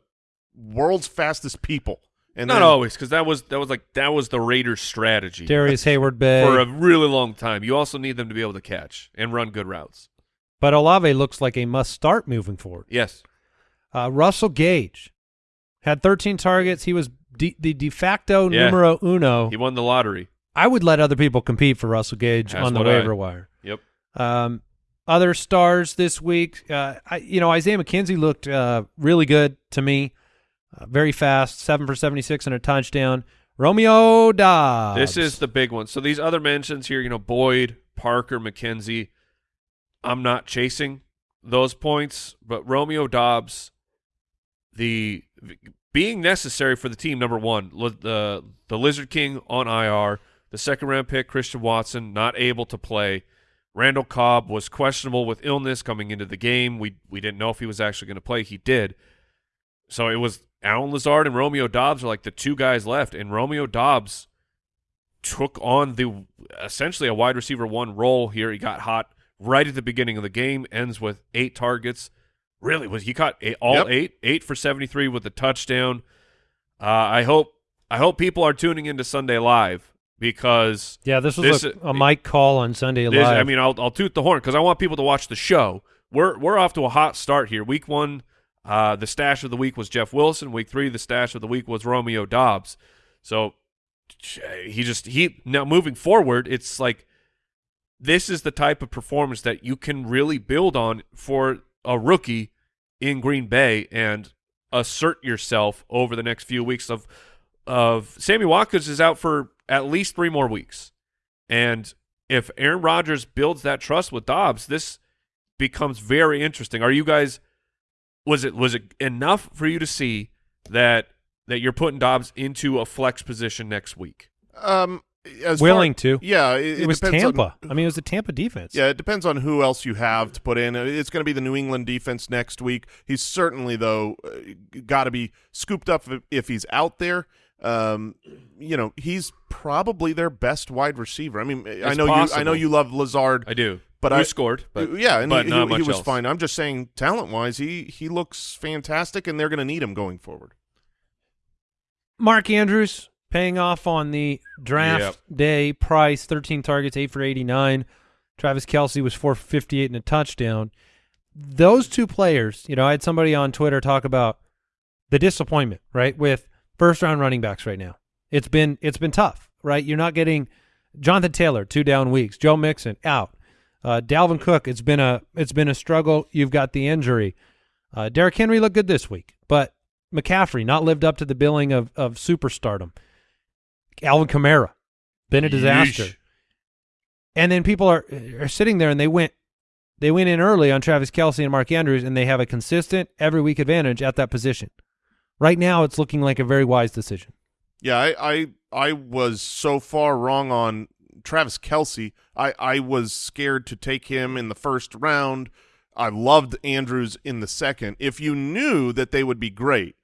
Speaker 4: world's fastest people. And
Speaker 3: Not
Speaker 4: then,
Speaker 3: always, because that was that was like that was the Raiders' strategy
Speaker 1: Darrius Heyward-Bey.
Speaker 3: for a really long time. You also need them to be able to catch and run good routes.
Speaker 1: but Olave looks like a must start moving forward.
Speaker 3: Yes,
Speaker 1: Uh, Russell Gage had 13 targets. He was de- the de facto
Speaker 3: Yeah.
Speaker 1: numero uno.
Speaker 3: he won the lottery.
Speaker 1: I would let other people compete for Russell Gage
Speaker 3: That's
Speaker 1: on the
Speaker 3: what I-
Speaker 1: waiver wire.
Speaker 3: Yep.
Speaker 1: Um, other stars this week, uh, I, you know, Isaiah McKenzie looked uh, really good to me. Uh, very fast, seven for seventy-six and a touchdown. Romeo Doubs.
Speaker 3: This is the big one. So these other mentions here, you know, Boyd, Parker, McKenzie. I'm not chasing those points, but Romeo Doubs, the being necessary for the team. Number one, the the Lizard King on IR, the second round pick Christian Watson not able to play. Randall Cobb was questionable with illness coming into the game. We we didn't know if he was actually going to play. He did. So it was Allen Lazard and Romeo Doubs are like the two guys left, and Romeo Doubs took on the essentially a wide receiver one role here. He got hot right at the beginning of the game, ends with eight targets. Really was he caught eight, all
Speaker 4: Yep.
Speaker 3: eight, eight for seventy three with a touchdown. Uh, I hope I hope people are tuning into Sunday Live because
Speaker 1: yeah. This was
Speaker 3: this
Speaker 1: a, a Mike call on Sunday
Speaker 3: this-
Speaker 1: Live.
Speaker 3: I mean, I'll I'll toot the horn because I want people to watch the show. We're we're off to a hot start here. Week one, uh, the stash of the week was Jeff Wilson. Week three, the stash of the week was Romeo Doubs. So he just he now moving forward, it's like this is the type of performance that you can really build on for a rookie in Green Bay and assert yourself over the next few weeks of of Sammy Watkins is out for at least three more weeks. And if Aaron Rodgers builds that trust with Doubs, this becomes very interesting. Are you guys was it was it enough for you to see that that you're putting Doubs into a flex position next week?
Speaker 4: Um, as
Speaker 1: Willing
Speaker 4: far,
Speaker 1: to.
Speaker 4: Yeah, it,
Speaker 1: it was
Speaker 4: depends on-
Speaker 1: Tampa. I mean, it was a Tampa defense.
Speaker 4: Yeah, it depends on who else you have to put in. Uh, It's going to be the New England defense next week. He's certainly, though, uh, got to be scooped up if, if he's out there. Um, you know, he's probably their best wide receiver. I mean, I
Speaker 3: It's
Speaker 4: know you. I know you love Lazard.
Speaker 3: I do.
Speaker 4: But
Speaker 3: Who
Speaker 4: I-
Speaker 3: scored, but
Speaker 4: yeah, and
Speaker 3: but
Speaker 4: he,
Speaker 3: not
Speaker 4: he,
Speaker 3: much
Speaker 4: he was
Speaker 3: else.
Speaker 4: fine. I'm just saying, talent wise, he he looks fantastic, and they're going to need him going forward.
Speaker 1: Mark Andrews paying off on the draft
Speaker 3: Yep.
Speaker 1: day price, 13 targets, 8 for 89. Travis Kelce was 4 for 58 and a touchdown. Those two players, you know, I had somebody on Twitter talk about the disappointment, right, with first round running backs right now. It's been it's been tough, right? You're not getting Jonathan Taylor, two down weeks, Joe Mixon out. Uh, Dalvin Cook, it's been a it's been a struggle. You've got the injury. Uh, Derrick Henry looked good this week, but McCaffrey not lived up to the billing of of superstardom. Alvin Kamara, been a disaster.
Speaker 3: Yeesh.
Speaker 1: And then people are are sitting there and they went they went in early on Travis Kelce and Mark Andrews and they have a consistent every week advantage at that position. Right now, it's looking like a very wise decision.
Speaker 4: Yeah, I, I I was so far wrong on Travis Kelce. I, I was scared to take him in the first round. I loved Andrews in the second. If you knew that they would be great,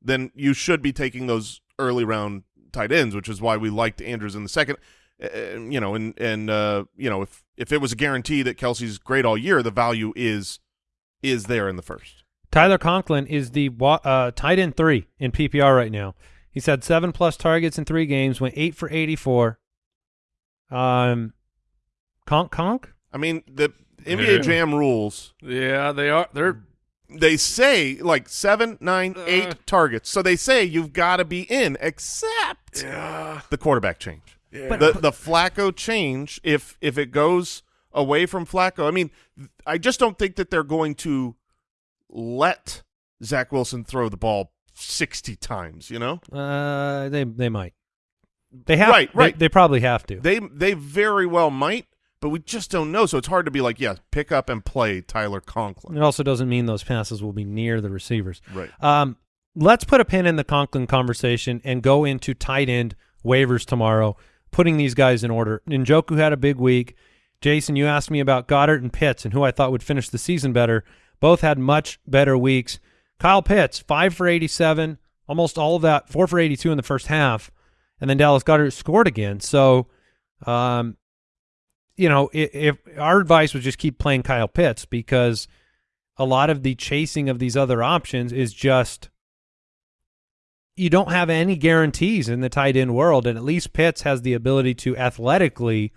Speaker 4: then you should be taking those early round tight ends, which is why we liked Andrews in the second. Uh, you know, and and uh, you know, if if it was a guarantee that Kelce's great all year, the value is is there in the first.
Speaker 1: Tyler Conklin is the wa- uh, tight end three in PPR right now. He's had seven plus targets in three games, went eight for eighty-four. Um, conk conk.
Speaker 4: I mean, the
Speaker 3: Yeah.
Speaker 4: NBA Jam rules
Speaker 3: Yeah, they are. They're
Speaker 4: they say like seven, nine,
Speaker 3: Uh.
Speaker 4: eight targets. So they say you've got to be in, except the quarterback change. Yeah. the the Flacco change. If if it goes away from Flacco, I mean, I just don't think that they're going to let Zach Wilson throw the ball sixty times. You know,
Speaker 1: Uh, they they might. They have
Speaker 4: Right,
Speaker 1: they-
Speaker 4: right.
Speaker 1: They, probably have to.
Speaker 4: they they very well might, but we just don't know. So it's hard to be like, yeah, pick up and play Tyler Conklin.
Speaker 1: it also doesn't mean those passes will be near the receivers.
Speaker 4: Right.
Speaker 1: Um, let's put a pin in the Conklin conversation and go into tight end waivers tomorrow, putting these guys in order. Njoku had a big week. Jason, you asked me about Goedert and Pitts and who I thought would finish the season better. Both had much better weeks. Kyle Pitts, five for 87, almost all of that, four for 82 in the first half. And then Dallas Goedert scored again. So um, you know, if, if our advice was just keep playing Kyle Pitts because a lot of the chasing of these other options is just you don't have any guarantees in the tight end world, and at least Pitts has the ability to athletically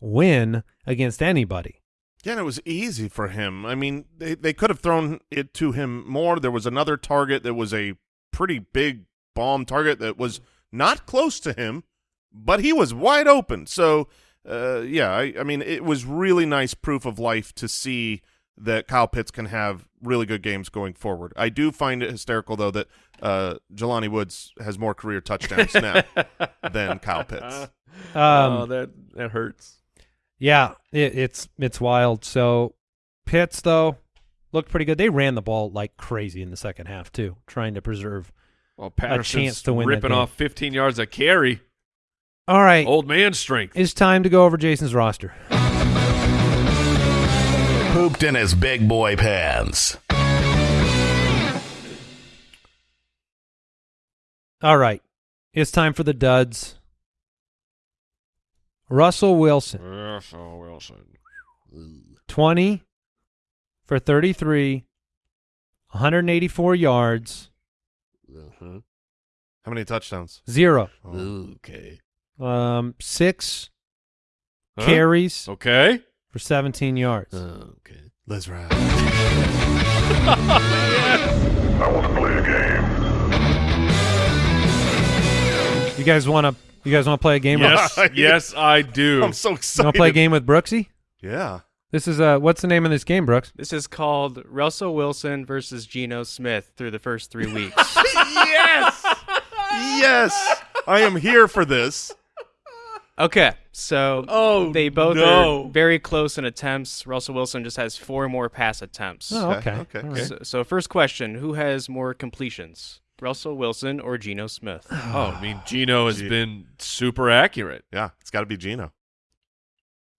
Speaker 1: win against anybody.
Speaker 4: Yeah, and it was easy for him. I mean, they, they could have thrown it to him more. There was another target that was a pretty big bomb target that was not close to him, but he was wide open. So, uh, yeah, I, I mean, it was really nice proof of life to see that Kyle Pitts can have really good games going forward. I do find it hysterical, though, that uh, Jelani Woods has more career touchdowns now than Kyle Pitts.
Speaker 1: Um,
Speaker 3: oh, that that hurts.
Speaker 1: Yeah, it, it's it's wild. So Pitts though looked pretty good. They ran the ball like crazy in the second half too, trying to preserve.
Speaker 3: Well, Patterson's
Speaker 1: chance to win that
Speaker 3: ripping
Speaker 1: game.
Speaker 3: off 15 yards a carry.
Speaker 1: All right,
Speaker 3: Old man strength.
Speaker 1: it's time to go over Jason's roster.
Speaker 2: Pooped in his big boy pants.
Speaker 1: All right, it's time for the duds. Russell Wilson,
Speaker 3: Russell Wilson.
Speaker 1: twenty for thirty-three, 184 yards,
Speaker 4: How many touchdowns?
Speaker 1: zero,
Speaker 3: Okay.
Speaker 1: um, six
Speaker 3: Huh?
Speaker 1: carries
Speaker 3: Okay.
Speaker 1: for 17 yards.
Speaker 3: Okay.
Speaker 4: Let's ride.
Speaker 1: You guys want to? You guys want to play a game?
Speaker 3: Yes,
Speaker 4: Yeah.
Speaker 3: yes, I do.
Speaker 4: I'm so
Speaker 1: You
Speaker 4: excited.
Speaker 1: want to play a game with Brooksy?
Speaker 4: Yeah.
Speaker 1: This is uh, what's the name of this game, Brooks?
Speaker 5: This is called Russell Wilson versus Geno Smith through the first three weeks.
Speaker 4: yes. yes. I am here for this.
Speaker 5: okay, so
Speaker 3: Oh,
Speaker 5: they both
Speaker 3: no.
Speaker 5: are very close in attempts. Russell Wilson just has four more pass attempts.
Speaker 1: Oh,
Speaker 4: Okay,
Speaker 1: okay.
Speaker 4: okay,
Speaker 1: All
Speaker 4: okay.
Speaker 1: right.
Speaker 5: So, so first question: Who has more completions, Russell Wilson or Geno Smith?
Speaker 3: Oh, I mean, Geno has
Speaker 4: Gee.
Speaker 3: been super accurate.
Speaker 4: Yeah, it's got to be Geno.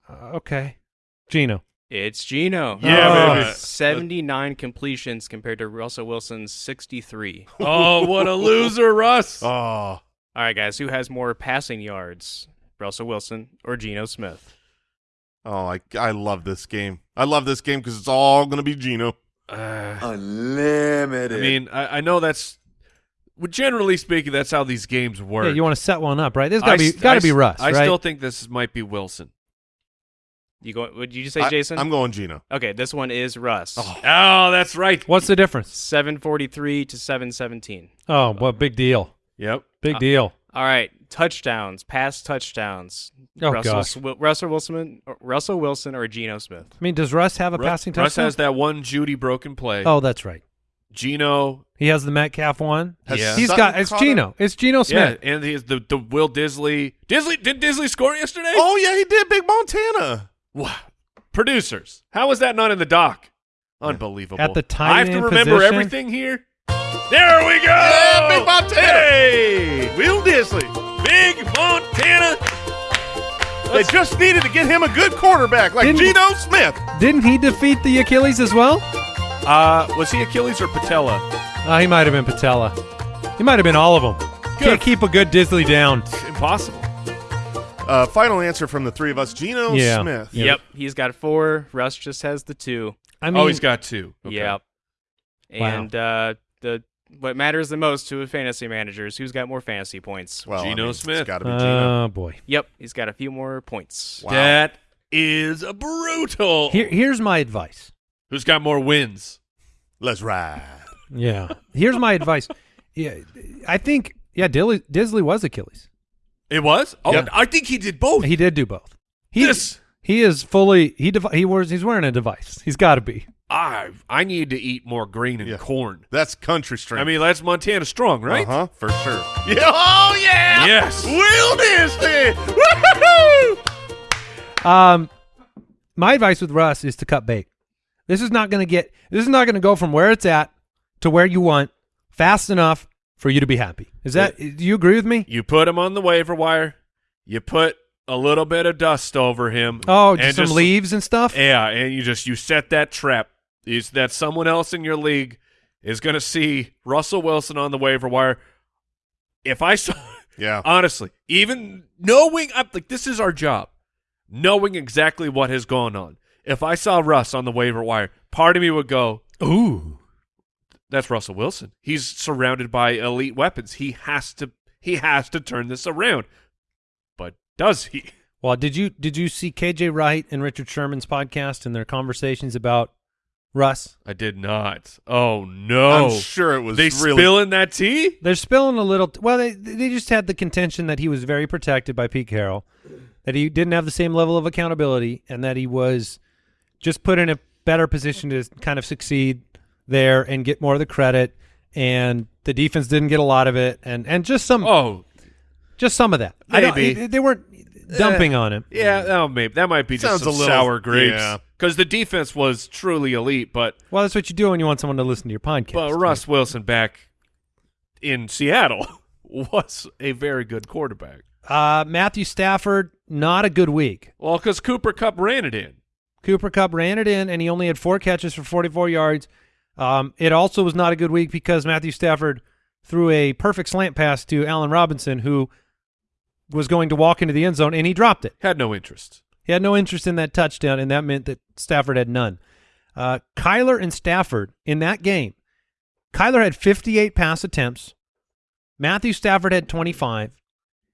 Speaker 1: Uh, okay. Geno.
Speaker 5: It's Geno.
Speaker 3: Yeah,
Speaker 1: Oh.
Speaker 3: baby.
Speaker 5: Seventy-nine completions compared to Russell Wilson's sixty-three.
Speaker 3: Oh, what a loser, Russ.
Speaker 4: Oh,
Speaker 5: All right, guys, who has more passing yards, Russell Wilson or Geno Smith?
Speaker 4: oh, I I love this game. I love this game because it's all gonna be Geno.
Speaker 3: Uh,
Speaker 6: Unlimited.
Speaker 3: I mean, I, I know that's. Well, generally speaking, that's how these games work.
Speaker 1: Yeah, you want to set one up, right? This
Speaker 3: I
Speaker 1: got to be got to be Russ,
Speaker 3: I
Speaker 1: right?
Speaker 3: still think this might be Wilson.
Speaker 5: You go? Would you just say
Speaker 4: I-
Speaker 5: Jason?
Speaker 4: I'm going Geno.
Speaker 5: Okay, this one is Russ.
Speaker 3: Oh, that's right.
Speaker 1: What's the difference?
Speaker 5: Seven forty-three to seven seventeen.
Speaker 1: Oh, well, big deal.
Speaker 3: Yep.
Speaker 1: Big
Speaker 5: Uh,
Speaker 1: deal.
Speaker 5: All right, touchdowns, pass touchdowns.
Speaker 1: Oh,
Speaker 5: Russell,
Speaker 1: gosh.
Speaker 5: Russell Wilson, Russell Wilson or Geno Smith?
Speaker 1: I mean, does Russ have a
Speaker 3: Ru-
Speaker 1: passing touchdown?
Speaker 3: Russ
Speaker 1: touchdown?
Speaker 3: has that one Judy broken play.
Speaker 1: oh, that's right.
Speaker 3: Geno.
Speaker 1: He has the Metcalf one.
Speaker 4: Has
Speaker 3: Yeah.
Speaker 1: He's
Speaker 4: Sutton
Speaker 1: got it's Geno.
Speaker 4: him?
Speaker 1: It's Geno
Speaker 3: Yeah,
Speaker 1: Smith.
Speaker 3: and he's the the Will Dissly. Dissly did Dissly score yesterday?
Speaker 4: Oh yeah, he did. Big Montana.
Speaker 3: Wow. Producers, how was that not in the doc? Unbelievable.
Speaker 1: At the time,
Speaker 3: I have to remember
Speaker 1: position?
Speaker 3: everything here. There we go.
Speaker 4: Yeah, Big Montana.
Speaker 3: Hey,
Speaker 4: Will Dissly.
Speaker 3: Big Montana.
Speaker 4: They just needed to get him a good quarterback like
Speaker 1: Didn't-
Speaker 4: Geno Smith.
Speaker 1: Didn't he defeat the Achilles as well?
Speaker 3: Uh, was he Achilles or Patella?
Speaker 1: Oh, he might have been Patella. He might have been all of them. Can't keep a good Dissly down.
Speaker 3: Impossible.
Speaker 4: Uh, final answer from the three of us: Geno
Speaker 1: Yeah.
Speaker 4: Smith.
Speaker 1: Yeah.
Speaker 5: Yep, he's got four. Russ just has the two.
Speaker 1: I mean,
Speaker 3: oh, he's got two. Okay.
Speaker 5: Yep.
Speaker 1: Wow.
Speaker 5: And uh, the what matters the most to a fantasy manager is who's got more fantasy points.
Speaker 4: Well,
Speaker 3: Geno
Speaker 4: I mean,
Speaker 3: Smith.
Speaker 4: It's got to be Geno.
Speaker 1: Oh boy.
Speaker 5: Yep, he's got a few more points.
Speaker 4: Wow.
Speaker 3: That is brutal.
Speaker 1: Here, here's my advice.
Speaker 3: Who's got more wins?
Speaker 4: Let's ride.
Speaker 1: Yeah. Here's my advice. Yeah, I think yeah, Dissly, Dissly was Achilles.
Speaker 3: It was. Oh,
Speaker 1: Yeah.
Speaker 3: I think he did both.
Speaker 1: He did do both. He
Speaker 3: This-
Speaker 1: he is fully he he wears he's wearing a device. He's got to be.
Speaker 3: I I need to eat more green and
Speaker 4: Yeah.
Speaker 3: corn.
Speaker 4: That's country strength.
Speaker 3: I mean, that's Montana strong, right?
Speaker 4: Uh huh. For sure. Yeah. Oh yeah.
Speaker 3: Yes.
Speaker 4: Will. Woo-hoo-hoo!
Speaker 1: Um, my advice with Russ is to cut bait. This is not going to get. This is not going to go from where it's at to where you want fast enough for you to be happy. Is that? Do you agree with me?
Speaker 3: You put him on the waiver wire. You put a little bit of dust over him.
Speaker 1: Oh,
Speaker 3: and
Speaker 1: just some leaves and stuff.
Speaker 3: Yeah, and you just you set that trap. Is that someone else in your league is going to see Russell Wilson on the waiver wire? If I saw,
Speaker 4: Yeah.
Speaker 3: honestly, even knowing I'm like this is our job, knowing exactly what has gone on. If I saw Russ on the waiver wire, part of me would go,
Speaker 1: Ooh.
Speaker 3: "That's Russell Wilson. He's surrounded by elite weapons. He has to. He has to turn this around." But does he?
Speaker 1: Well, did you did you see KJ Wright and Richard Sherman's podcast and their conversations about Russ?
Speaker 3: I did not. Oh no!
Speaker 4: I'm sure it was
Speaker 3: they
Speaker 4: really
Speaker 3: spilling that tea.
Speaker 1: They're spilling a little. well, they they just had the contention that he was very protected by Pete Carroll, that he didn't have the same level of accountability, and that he was just put in a better position to kind of succeed there and get more of the credit. And the defense didn't get a lot of it, and and just some
Speaker 3: Oh
Speaker 1: just some of that. I don't-
Speaker 3: Maybe.
Speaker 1: they weren't dumping on him.
Speaker 3: yeah, oh maybe that might be
Speaker 4: Sounds
Speaker 3: just some
Speaker 4: a little-
Speaker 3: sour grapes.
Speaker 4: yeah.
Speaker 3: Because the defense was truly elite, but
Speaker 1: Well, that's what you do when you want someone to listen to your podcast.
Speaker 3: but Russ Wilson back in Seattle was a very good quarterback.
Speaker 1: Uh, Matthew Stafford, not a good week.
Speaker 3: Well, because Cooper Kupp ran it in.
Speaker 1: Cooper Kupp ran it in, and he only had four catches for 44 yards. Um, it also was not a good week because Matthew Stafford threw a perfect slant pass to Allen Robinson, who was going to walk into the end zone, and he dropped it.
Speaker 3: Had no interest.
Speaker 1: He had no interest in that touchdown, and that meant that Stafford had none. Uh, Kyler and Stafford in that game, Kyler had 58 pass attempts. Matthew Stafford had 25.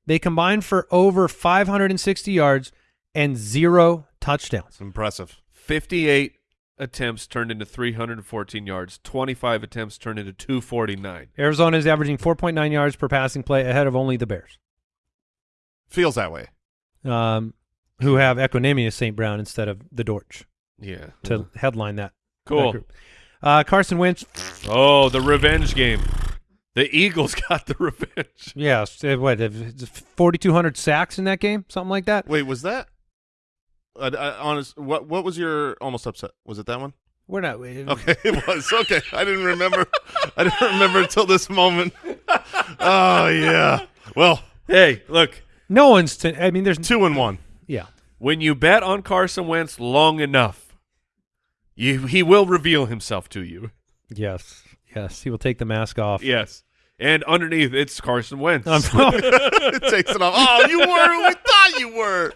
Speaker 1: They combined for over 560 yards and zero touchdowns.
Speaker 4: Impressive.
Speaker 3: 58 attempts turned into 314 yards. 25 attempts turned into 249.
Speaker 1: Arizona is averaging 4.9 yards per passing play ahead of only the Bears,
Speaker 4: Feels that way.
Speaker 1: um, who have Equanimeous St. Brown instead of the Dortch
Speaker 3: Yeah.
Speaker 1: to headline that.
Speaker 3: Cool.
Speaker 1: that. Uh, Carson Wentz,
Speaker 3: Oh, the revenge game. The Eagles got the revenge.
Speaker 1: Yeah. what, 4,200 sacks in that game? Something like that?
Speaker 4: Wait, was that? Uh, uh, honest, what what was your almost upset? Was it that one?
Speaker 1: We're not.
Speaker 4: Okay, it was. Okay, I didn't remember. I didn't remember until this moment. Oh yeah. Well,
Speaker 3: Hey, look,
Speaker 1: No one's. I mean, there's
Speaker 4: two and one.
Speaker 1: Yeah.
Speaker 3: when you bet on Carson Wentz long enough, you he will reveal himself to you.
Speaker 1: Yes. Yes. He will take the mask off.
Speaker 3: Yes. And underneath, it's Carson Wentz.
Speaker 4: It takes it off. Oh, you were who we thought you were.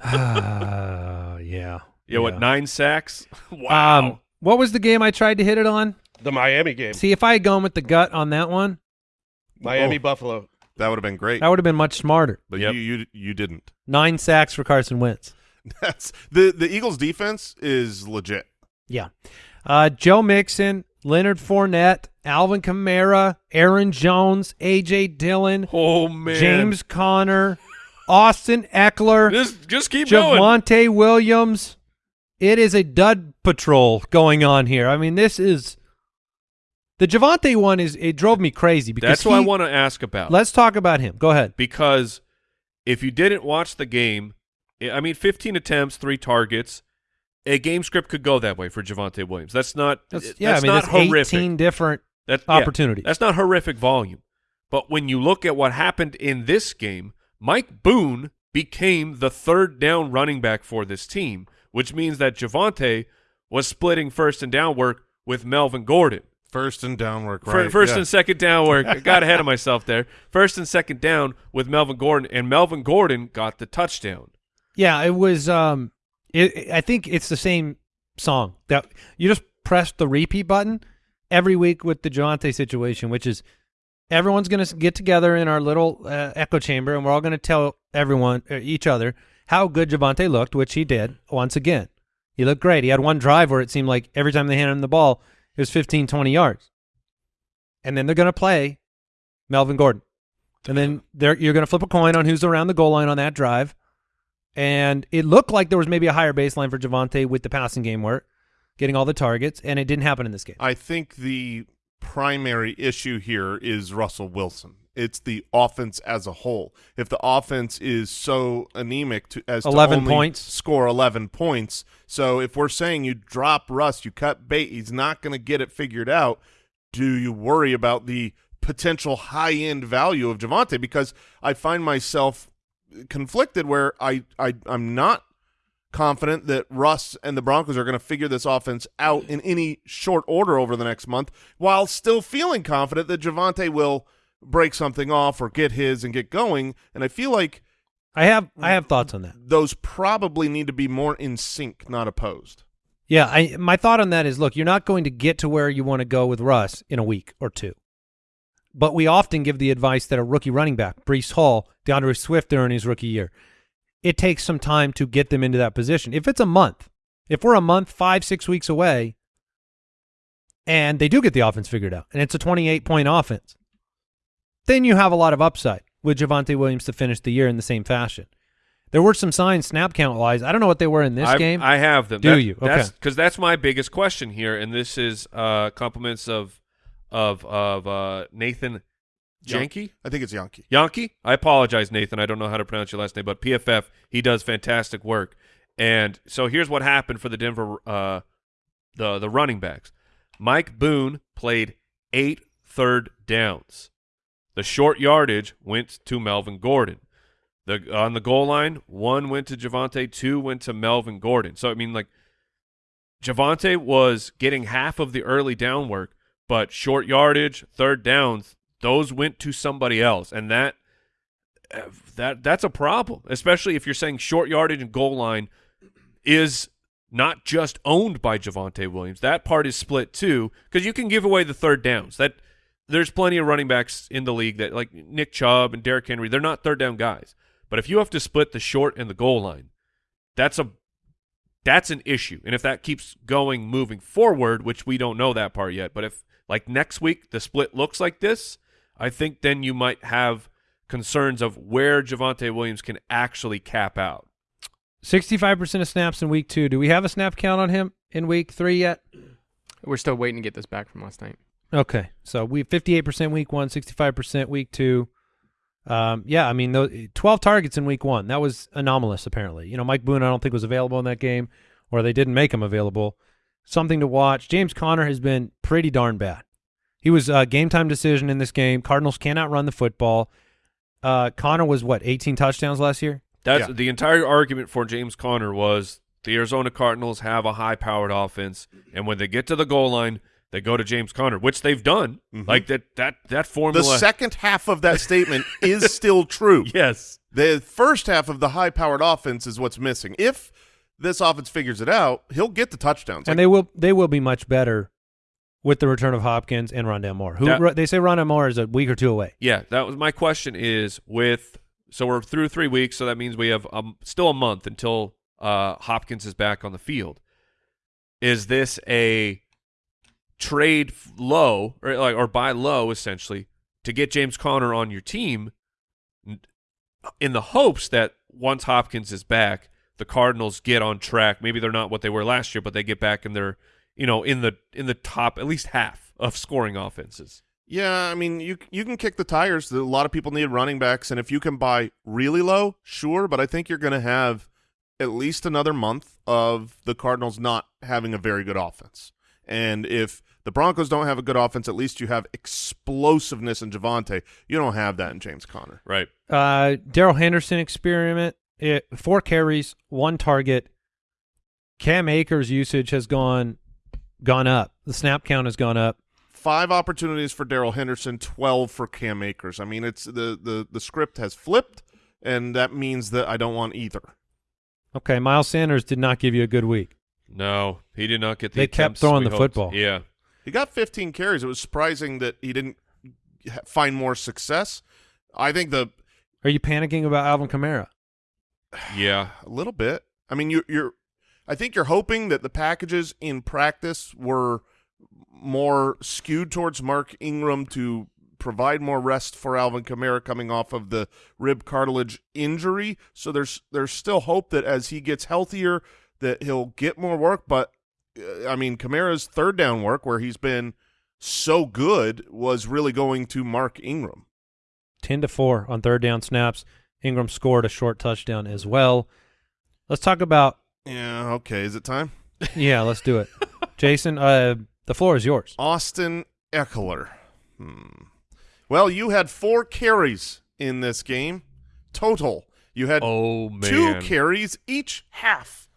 Speaker 1: Uh, yeah.
Speaker 3: yeah, what, nine sacks? wow.
Speaker 1: Um, what was the game I tried to hit it on?
Speaker 6: The Miami game.
Speaker 1: See, if I had gone with the gut on that one,
Speaker 6: Miami
Speaker 4: Oh.
Speaker 6: Buffalo.
Speaker 4: That would have been great,
Speaker 1: that would have been much smarter.
Speaker 4: but
Speaker 3: Yep.
Speaker 4: you you you didn't.
Speaker 1: Nine sacks for Carson Wentz.
Speaker 4: That's the the Eagles defense is legit.
Speaker 1: Yeah. Uh, Joe Mixon, Leonard Fournette, Alvin Kamara, Aaron Jones, A.J. Dillon,
Speaker 3: oh, man.
Speaker 1: James Conner, Austin Ekeler,
Speaker 3: Just, just keep going.
Speaker 1: Javonte Williams. It is a dud patrol going on here. I mean, this is the Javonte one is it drove me crazy because
Speaker 3: That's what I want to ask about.
Speaker 1: Let's talk about him. Go ahead.
Speaker 3: because if you didn't watch the game, I mean, 15 attempts, three targets. A game script could go that way for Javonte Williams. That's not.
Speaker 1: That's,
Speaker 3: that's
Speaker 1: yeah, I mean,
Speaker 3: not
Speaker 1: that's
Speaker 3: horrific.
Speaker 1: 18 different
Speaker 3: That's yeah,
Speaker 1: opportunities.
Speaker 3: that's not horrific volume. But when you look at what happened in this game, Mike Boone became the third down running back for this team, which means that Javonte was splitting first and down work with Melvin Gordon.
Speaker 4: First and down work, right?
Speaker 3: First
Speaker 4: yeah.
Speaker 3: and second down work. I got ahead of myself there. First and second down with Melvin Gordon, and Melvin Gordon got the touchdown.
Speaker 1: Yeah, it was. Um, it, I think it's the same song that you just press the repeat button every week with the Javonte situation, which is everyone's going to get together in our little uh, echo chamber, and we're all going to tell everyone, uh, each other, how good Javonte looked, which he did once again. He looked great. He had one drive where it seemed like every time they handed him the ball, it was 15, 20 yards. And then they're going to play Melvin Gordon. And then you're going to flip a coin on who's around the goal line on that drive. And it looked like there was maybe a higher baseline for Javonte with the passing game work, getting all the targets, and it didn't happen in this game.
Speaker 4: I think the primary issue here is Russell Wilson. It's the offense as a whole. If the offense is so anemic to as
Speaker 1: 11
Speaker 4: to only
Speaker 1: points.
Speaker 4: score 11 points, so if we're saying you drop Russ, you cut bait, he's not going to get it figured out. Do you worry about the potential high end value of Javonte? Because I find myself conflicted where I, I I'm not confident that Russ and the Broncos are going to figure this offense out in any short order over the next month, while still feeling confident that Javonte will break something off or get his and get going. And I feel like
Speaker 1: I have I have thoughts on that.
Speaker 4: those probably need to be more in sync, not opposed.
Speaker 1: Yeah, I my thought on that is look, you're not going to get to where you want to go with Russ in a week or two. But we often give the advice that a rookie running back, Breece Hall, D'Andre Swift during his rookie year, it takes some time to get them into that position. If it's a month, if we're a month, five, six weeks away, and they do get the offense figured out, and it's a 28 point offense, then you have a lot of upside with Javonte Williams to finish the year in the same fashion. There were some signs snap count wise. I don't know what they were in this
Speaker 3: I,
Speaker 1: game.
Speaker 3: I have them.
Speaker 1: Do you?
Speaker 3: That's
Speaker 1: Okay.
Speaker 3: because that's my biggest question here, and this is uh, compliments of of of uh, Nathan
Speaker 4: Yan-
Speaker 3: Jahnke.
Speaker 4: I think it's Yankee.
Speaker 3: Yankee. I apologize, Nathan. I don't know how to pronounce your last name, but PFF. He does fantastic work. And so here's what happened for the Denver uh, the the running backs. Mike Boone played eight third downs. The short yardage went to Melvin Gordon. The on the goal line, one went to Javonte, two went to Melvin Gordon. So I mean, like Javonte was getting half of the early down work, but short yardage, third downs, those went to somebody else, and that that that's a problem, especially if you're saying short yardage and goal line is not just owned by Javonte Williams. That part is split too, because you can give away the third downs. That there's plenty of running backs in the league that like Nick Chubb and Derrick Henry, they're not third down guys. But if you have to split the short and the goal line, that's a that's an issue. And if that keeps going moving forward, which we don't know that part yet, but if like next week the split looks like this, I think then you might have concerns of where Javonte Williams can actually cap out.
Speaker 1: 65% of snaps in week two. Do we have a snap count on him in week three yet?
Speaker 6: We're still waiting to get this back from last night.
Speaker 1: Okay. So we have 58% week one, 65% week two. Um, yeah, I mean, those, 12 targets in week one. That was anomalous, apparently. You know, Mike Boone, I don't think was available in that game, or they didn't make him available. Something to watch. James Conner has been pretty darn bad. He was a game time decision in this game. Cardinals cannot run the football. Uh, Conner was what, 18 touchdowns last year?
Speaker 3: That's
Speaker 4: Yeah.
Speaker 3: the entire argument for James Conner was the Arizona Cardinals have a high powered offense, and when they get to the goal line, they go to James Conner, which they've done.
Speaker 4: Mhm.
Speaker 3: Like that that that formula.
Speaker 4: The second half of that statement is still true.
Speaker 3: yes.
Speaker 4: The first half of the high-powered offense is what's missing. If this offense figures it out, he'll get the touchdowns.
Speaker 1: and
Speaker 4: Like,
Speaker 1: they will they will be much better with the return of Hopkins and Rondale Moore. Who
Speaker 3: That-
Speaker 1: they say Rondale Moore is a week or two away.
Speaker 3: Yeah, that was my question. Is with so we're through three weeks, so that means we have um, still a month until uh, Hopkins is back on the field. Is this a trade low or like or buy low essentially to get James Conner on your team in the hopes that once Hopkins is back, the Cardinals get on track. Maybe they're not what they were last year, but they get back in they're you know in the in the top at least half of scoring offenses.
Speaker 4: yeah, I mean, you you can kick the tires. A lot of people need running backs, and if you can buy really low, sure. But I think you're going to have at least another month of the Cardinals not having a very good offense. And if the Broncos don't have a good offense, at least you have explosiveness in Javonte. You don't have that in James Conner.
Speaker 3: Right.
Speaker 1: Uh, Darrell Henderson experiment. It, four carries, one target. Cam Akers' usage has gone gone up. The snap count has gone up.
Speaker 4: Five opportunities for Darrell Henderson, twelve for Cam Akers. I mean, it's the the the script has flipped, and that means that I don't want either.
Speaker 1: Okay, Miles Sanders did not give you a good week.
Speaker 3: No, he did not get the
Speaker 1: They kept throwing the
Speaker 3: hoped.
Speaker 1: football.
Speaker 3: Yeah.
Speaker 4: He got 15 carries. It was surprising that he didn't find more success. I think the
Speaker 1: Are you panicking about Alvin Kamara?
Speaker 3: Yeah.
Speaker 4: a little bit. I mean, you, you're. I think you're hoping that the packages in practice were more skewed towards Mark Ingram to provide more rest for Alvin Kamara coming off of the rib cartilage injury. So there's there's still hope that as he gets healthier, that he'll get more work. But uh, I mean, Kamara's third down work, where he's been so good, was really going to Mark Ingram.
Speaker 1: 10 to 4 on third down snaps. Ingram scored a short touchdown as well. Let's talk about
Speaker 4: Yeah. Okay. Is it time?
Speaker 1: yeah, let's do it. Jason, uh the floor is yours.
Speaker 4: Austin Ekeler. Hmm. Well, you had four carries in this game total. You had
Speaker 3: Oh man.
Speaker 4: two carries each half.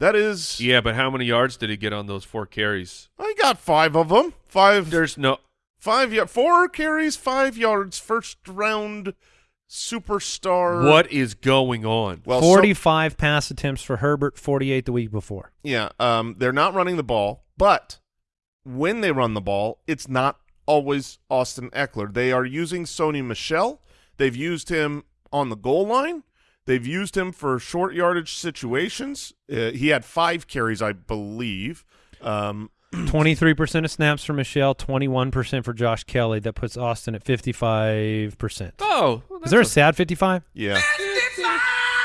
Speaker 4: That is,
Speaker 3: Yeah, but how many yards did he get on those four carries?
Speaker 4: I got five of them. Five,
Speaker 3: There's no
Speaker 4: five, ya- four carries, five yards. First round superstar.
Speaker 3: What is going on?
Speaker 4: Well, so-
Speaker 1: 45 pass attempts for Herbert, 48 the week before.
Speaker 4: Yeah, um, they're not running the ball, but when they run the ball, it's not always Austin Ekeler. They are using Sony Michel. They've used him on the goal line. They've used him for short yardage situations. Uh, he had five carries, I believe. Um,
Speaker 1: 23% of snaps for Michel, 21% for Josh Kelley. That puts Austin at 55%.
Speaker 3: Oh, well,
Speaker 1: Is there a
Speaker 3: a-
Speaker 1: sad 55?
Speaker 4: yeah,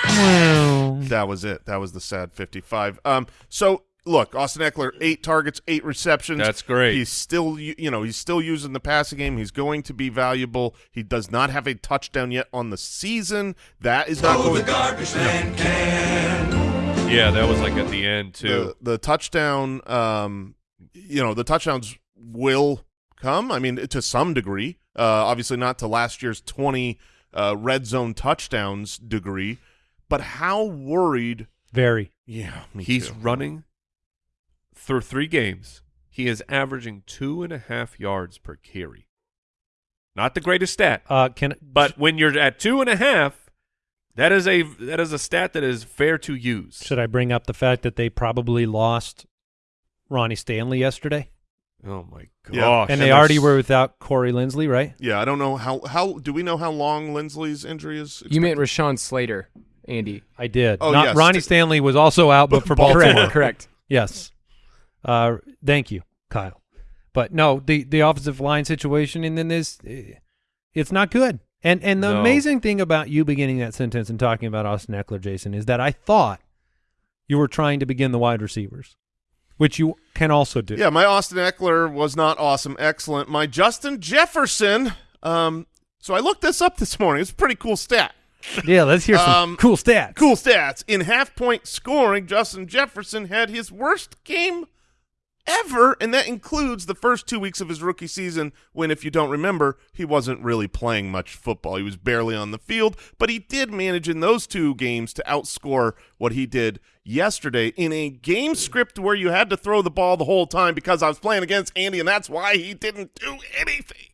Speaker 1: Well,
Speaker 4: that was it. That was the sad 55. Um, so look, Austin Ekeler, eight targets, eight receptions.
Speaker 3: That's great.
Speaker 4: He's still, you know, he's still using the passing game. He's going to be valuable. He does not have a touchdown yet on the season. That is not oh, going.
Speaker 3: yeah, that was like at the end too.
Speaker 4: the, the touchdown um you know the touchdowns will come i mean to some degree uh obviously not to last year's 20 uh red zone touchdowns degree but how worried
Speaker 1: very.
Speaker 4: yeah me
Speaker 3: He's
Speaker 4: too.
Speaker 3: running through three games. He is averaging two and a half yards per carry. Not the greatest stat,
Speaker 1: Uh, can
Speaker 3: but when you're at two and a half, that is a that is a stat that is fair to use.
Speaker 1: should I bring up the fact that they probably lost Ronnie Stanley yesterday?
Speaker 3: Oh my
Speaker 4: Yeah.
Speaker 1: and
Speaker 4: and
Speaker 1: they already were without Corey Linsley, right?
Speaker 4: yeah i don't know how how do we know how long linsley's injury is
Speaker 6: You meant Rashawn Slater, Andy.
Speaker 1: I did.
Speaker 4: Oh,
Speaker 1: Not
Speaker 4: yes.
Speaker 1: Ronnie Stanley was also out, but for
Speaker 4: Baltimore.
Speaker 1: Baltimore.
Speaker 6: Correct. Correct.
Speaker 1: Yes. Uh, thank you, Kyle. But no, the the offensive line situation, and then this, eh, it's not good. And and the
Speaker 3: No.
Speaker 1: amazing thing about you beginning that sentence and talking about Austin Ekeler, Jason, is that I thought you were trying to begin the wide receivers, which you can also do.
Speaker 4: yeah my austin ekeler was not awesome excellent my justin jefferson um so i looked this up this morning it's a pretty cool stat
Speaker 1: Yeah, let's hear some
Speaker 4: Um,
Speaker 1: cool stats.
Speaker 4: Cool stats. In half point scoring, Justin Jefferson had his worst game ever, and that includes the first two weeks of his rookie season when, if you don't remember, he wasn't really playing much football. He was barely on the field, but he did manage in those two games to outscore what he did yesterday in a game script where you had to throw the ball the whole time because I was playing against Andy, and that's why he didn't do anything.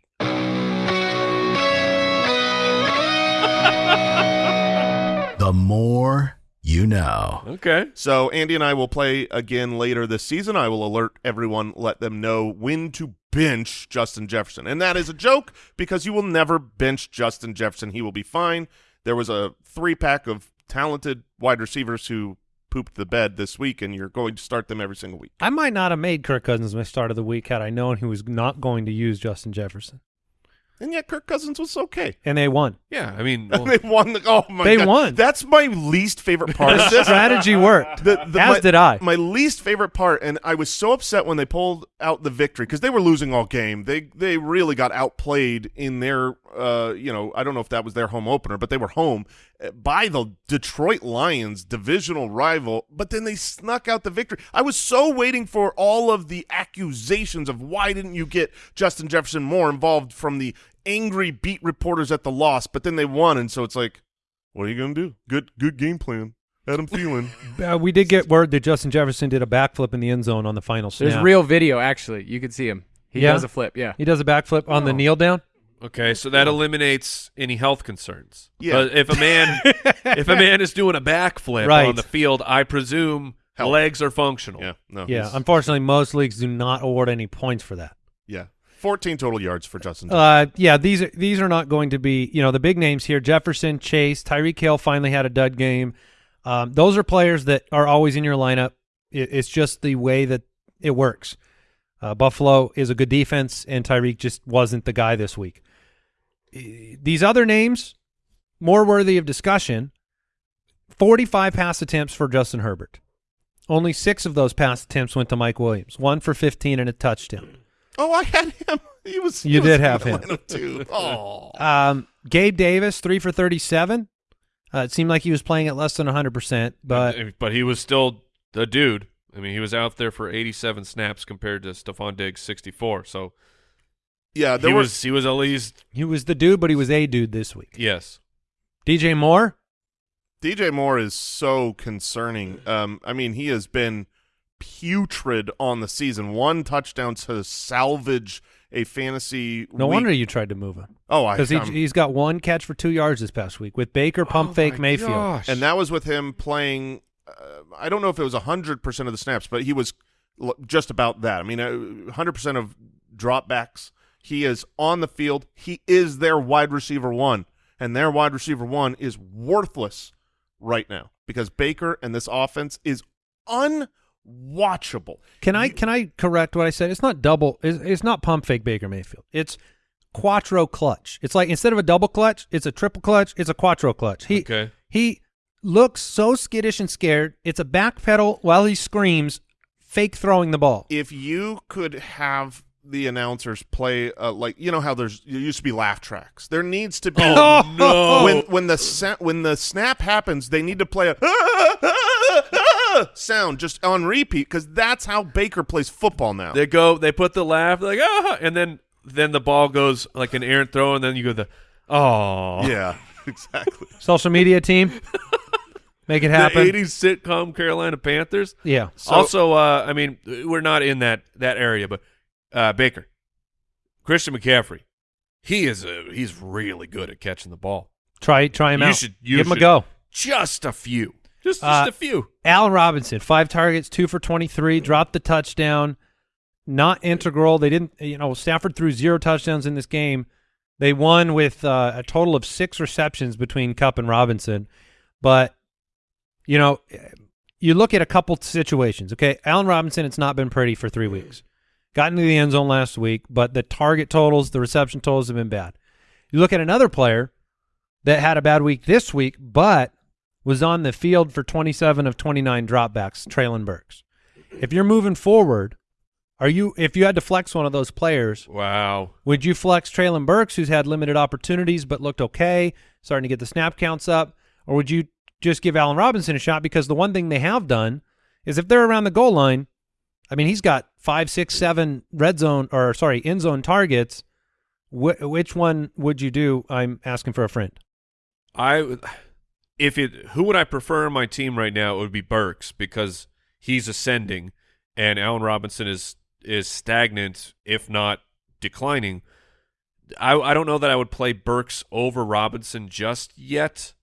Speaker 2: The more you know.
Speaker 3: okay.
Speaker 4: So Andy and I will play again later this season. I will alert everyone, let them know when to bench Justin Jefferson. And that is a joke because you will never bench Justin Jefferson. He will be fine. There was a three-pack of talented wide receivers who pooped the bed this week, and you're going to start them every single week.
Speaker 1: I might not have made Kirk Cousins my start of the week had I known he was not going to use Justin Jefferson,
Speaker 4: And yet Kirk Cousins was okay.
Speaker 1: and they won.
Speaker 3: Yeah, I mean, well,
Speaker 4: they won. The, oh, my
Speaker 1: They
Speaker 4: God.
Speaker 1: won.
Speaker 4: That's my least favorite part of
Speaker 1: The
Speaker 4: this.
Speaker 1: strategy worked,
Speaker 4: The- the-
Speaker 1: as
Speaker 4: my-
Speaker 1: did I.
Speaker 4: My least favorite part, and I was so upset when they pulled out the victory because they were losing all game. They they really got outplayed in their, uh, you know, I don't know if that was their home opener, but they were home by the Detroit Lions, divisional rival. But then they snuck out the victory. I was so waiting for all of the accusations of why didn't you get Justin Jefferson more involved from the angry beat reporters at the loss, but then they won, and so it's like, what are you gonna do? Good good game plan. Adam Thielen.
Speaker 1: Uh, we did get word that Justin Jefferson did a backflip in the end zone on the final snap.
Speaker 6: There's real video, actually. You can see him. He
Speaker 1: Yeah?
Speaker 6: does a flip. Yeah.
Speaker 1: He does a backflip on the
Speaker 4: Oh.
Speaker 1: kneel down.
Speaker 3: Okay, so that eliminates any health concerns.
Speaker 4: Yeah.
Speaker 3: But if a man if a man is doing a backflip
Speaker 1: Right.
Speaker 3: on the field, I presume
Speaker 4: Health.
Speaker 3: legs are functional.
Speaker 4: Yeah, no.
Speaker 1: Yeah,
Speaker 4: he's-
Speaker 1: unfortunately, most leagues do not award any points for that.
Speaker 4: yeah. 14 total yards for Justin.
Speaker 1: Uh, yeah, these are these are not going to be you know the big names here. Jefferson, Chase, Tyreek Hill finally had a dud game. Um, those are players that are always in your lineup. It, it's just the way that it works. Uh, Buffalo is a good defense, and Tyreek just wasn't the guy this week. These other names, more worthy of discussion. Forty-five pass attempts for Justin Herbert. Only six of those pass attempts went to Mike Williams. One for fifteen and a touchdown.
Speaker 4: oh, I had him. He was. he
Speaker 1: You
Speaker 4: was
Speaker 1: did
Speaker 4: in
Speaker 1: have him.
Speaker 4: too. Oh.
Speaker 1: Um, Gabe Davis, three for 37. Uh, it seemed like he was playing at less than 100%, but
Speaker 3: but he was still the dude. I mean, he was out there for 87 snaps compared to Stefon Diggs 64. So
Speaker 4: Yeah, there
Speaker 3: he
Speaker 4: was.
Speaker 3: was he was at least
Speaker 1: he was the dude, but he was a dude this week.
Speaker 3: yes.
Speaker 1: DJ Moore,
Speaker 4: DJ Moore is so concerning. Um, I mean, he has been putrid on the season. One touchdown to salvage a fantasy.
Speaker 1: No
Speaker 4: week-
Speaker 1: wonder you tried to move him
Speaker 4: Oh, I
Speaker 1: because he, he's got one catch for two yards this past week with Baker, pump
Speaker 3: Oh
Speaker 1: fake, Mayfield.
Speaker 3: gosh.
Speaker 4: and that was with him playing. Uh, I don't know if it was hundred percent of the snaps, but he was just about that. I mean, hundred percent of dropbacks. He is on the field. He is their wide receiver one, and their wide receiver one is worthless right now because Baker and this offense is unwatchable.
Speaker 1: Can I can I correct what I said? It's not double. It's, it's not pump fake Baker Mayfield. It's quattro clutch. It's like instead of a double clutch, it's a triple clutch. It's a quattro clutch. He
Speaker 3: Okay.
Speaker 1: he looks so skittish and scared. It's a back pedal while he screams, fake throwing the ball.
Speaker 4: if you could have the announcers play uh, like you know how there's there used to be laugh tracks. There needs to be
Speaker 1: Oh, no.
Speaker 4: when when the sa- when the snap happens, they need to play a sound just on repeat because that's how Baker plays football now.
Speaker 3: They go, they put the laugh, like ah, and then then the ball goes like an errant throw, and then you go the oh
Speaker 4: yeah, exactly.
Speaker 1: Social media team, make it
Speaker 3: the
Speaker 1: happen.
Speaker 3: '80s sitcom Carolina Panthers.
Speaker 1: Yeah.
Speaker 3: also, uh, I mean, we're not in that that area, but uh, Baker, Christian McCaffrey, he is a, he's really good at catching the ball.
Speaker 1: Try try him
Speaker 3: You
Speaker 1: out.
Speaker 3: should- you
Speaker 1: Give him a go.
Speaker 3: Just a few, just just
Speaker 1: Uh,
Speaker 3: a few.
Speaker 1: Allen Robinson, five targets, two for 23, dropped the touchdown. Not integral. They didn't, you know, Stafford threw zero touchdowns in this game. They won with uh, a total of six receptions between Kupp and Robinson. But, you know, you look at a couple situations, okay? Allen Robinson, it's not been pretty for three weeks. Got into the end zone last week, but the target totals, the reception totals have been bad. You look at another player that had a bad week this week, but was on the field for 27 of 29 dropbacks, Treylon Burks. If you're moving forward, are you if you had to flex one of those players,
Speaker 3: Wow.
Speaker 1: would you flex Treylon Burks, who's had limited opportunities but looked okay, starting to get the snap counts up, or would you just give Allen Robinson a shot? Because the one thing they have done is if they're around the goal line, I mean, he's got five, six, seven red zone or sorry, end zone targets. Wh- which one would you do? I'm asking for a friend.
Speaker 3: I if it who would I prefer on my team right now? It would be Burks because he's ascending, and Allen Robinson is is stagnant, if not declining. I I don't know that I would play Burks over Robinson just yet,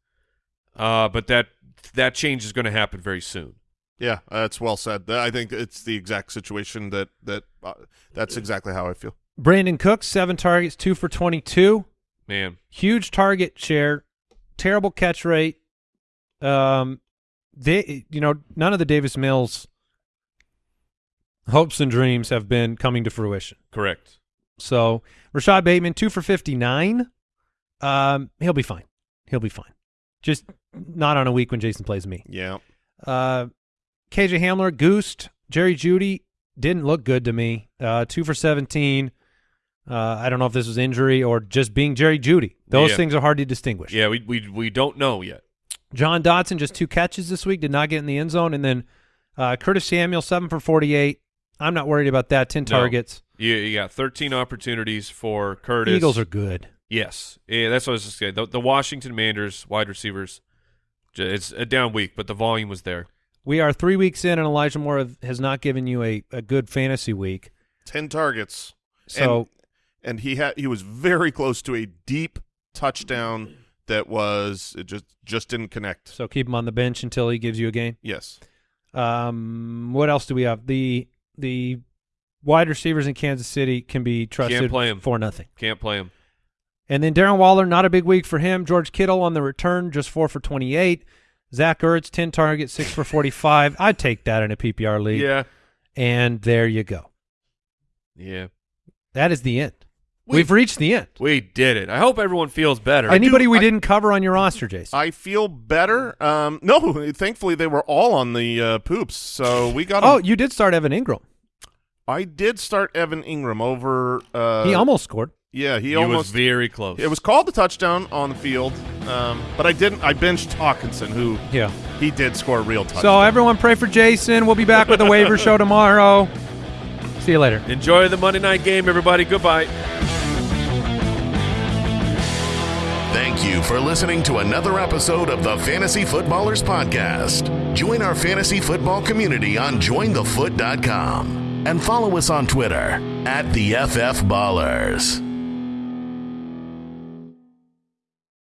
Speaker 3: uh, but that that change is going to happen very soon.
Speaker 4: Yeah, that's well said. I think it's the exact situation that that uh, that's exactly how I feel.
Speaker 1: Brandin Cooks, seven targets, two for 22.
Speaker 3: Man,
Speaker 1: Huge target share, terrible catch rate. Um, they, you know, none of the Davis Mills hopes and dreams have been coming to fruition.
Speaker 3: correct.
Speaker 1: So Rashod Bateman, two for 59. Um, he'll be fine. He'll be fine. Just not on a week when Jason plays me.
Speaker 4: Yeah,
Speaker 1: Uh, KJ Hamler, Goosed, Jerry Jeudy didn't look good to me. Uh, two for 17. Uh, I don't know if this was injury or just being Jerry Jeudy. Those
Speaker 3: Yeah.
Speaker 1: things are hard to distinguish.
Speaker 3: Yeah, we we we don't know yet.
Speaker 1: Jahan Dotson, just two catches this week, did not get in the end zone. And then uh, Curtis Samuel, seven for 48. I'm not worried about that. 10
Speaker 3: No.
Speaker 1: targets.
Speaker 3: You, you got 13 opportunities for Curtis.
Speaker 1: Eagles are good.
Speaker 3: Yes, yeah, that's what I was just saying. The, the Washington Commanders wide receivers, it's a down week, but the volume was there.
Speaker 1: We are three weeks in, and Elijah Moore has not given you a, a good fantasy week.
Speaker 4: ten targets.
Speaker 1: So
Speaker 4: and, and he had he was very close to a deep touchdown that was it just just didn't connect.
Speaker 1: so keep him on the bench until he gives you a game.
Speaker 4: Yes,
Speaker 1: Um, what else do we have? The the wide receivers in Kansas City can be trusted
Speaker 3: play 'em.
Speaker 1: for nothing.
Speaker 3: Can't play him.
Speaker 1: And then Darren Waller, not a big week for him. George Kittle on the return, just four for twenty eight. Zach Ertz, ten targets, six for forty five. I'd take that in a PPR league.
Speaker 3: Yeah,
Speaker 1: And there you go.
Speaker 3: yeah.
Speaker 1: That is the end.
Speaker 3: We-
Speaker 1: We've reached the end.
Speaker 3: We did it. I hope everyone feels better.
Speaker 1: Anybody we
Speaker 4: I-
Speaker 1: didn't cover on your roster, Jason?
Speaker 4: I feel better. Um, no, thankfully they were all on the uh, poops, so we got.
Speaker 1: oh, you did start Evan Engram.
Speaker 4: I did start Evan Engram over. Uh,
Speaker 1: he almost scored.
Speaker 4: Yeah, he
Speaker 3: He was
Speaker 4: almost.
Speaker 3: very close.
Speaker 4: it was called the touchdown on the field, um, but I didn't. I benched Hockenson, who
Speaker 1: Yeah.
Speaker 4: he did score a real touchdown.
Speaker 1: So everyone pray for Jason. We'll be back with a waiver show tomorrow. See you later.
Speaker 3: Enjoy the Monday night game, everybody. Goodbye.
Speaker 2: Thank you for listening to another episode of the Fantasy Footballers Podcast. Join our fantasy football community on jointhefoot.com. and follow us on Twitter at the FF Ballers.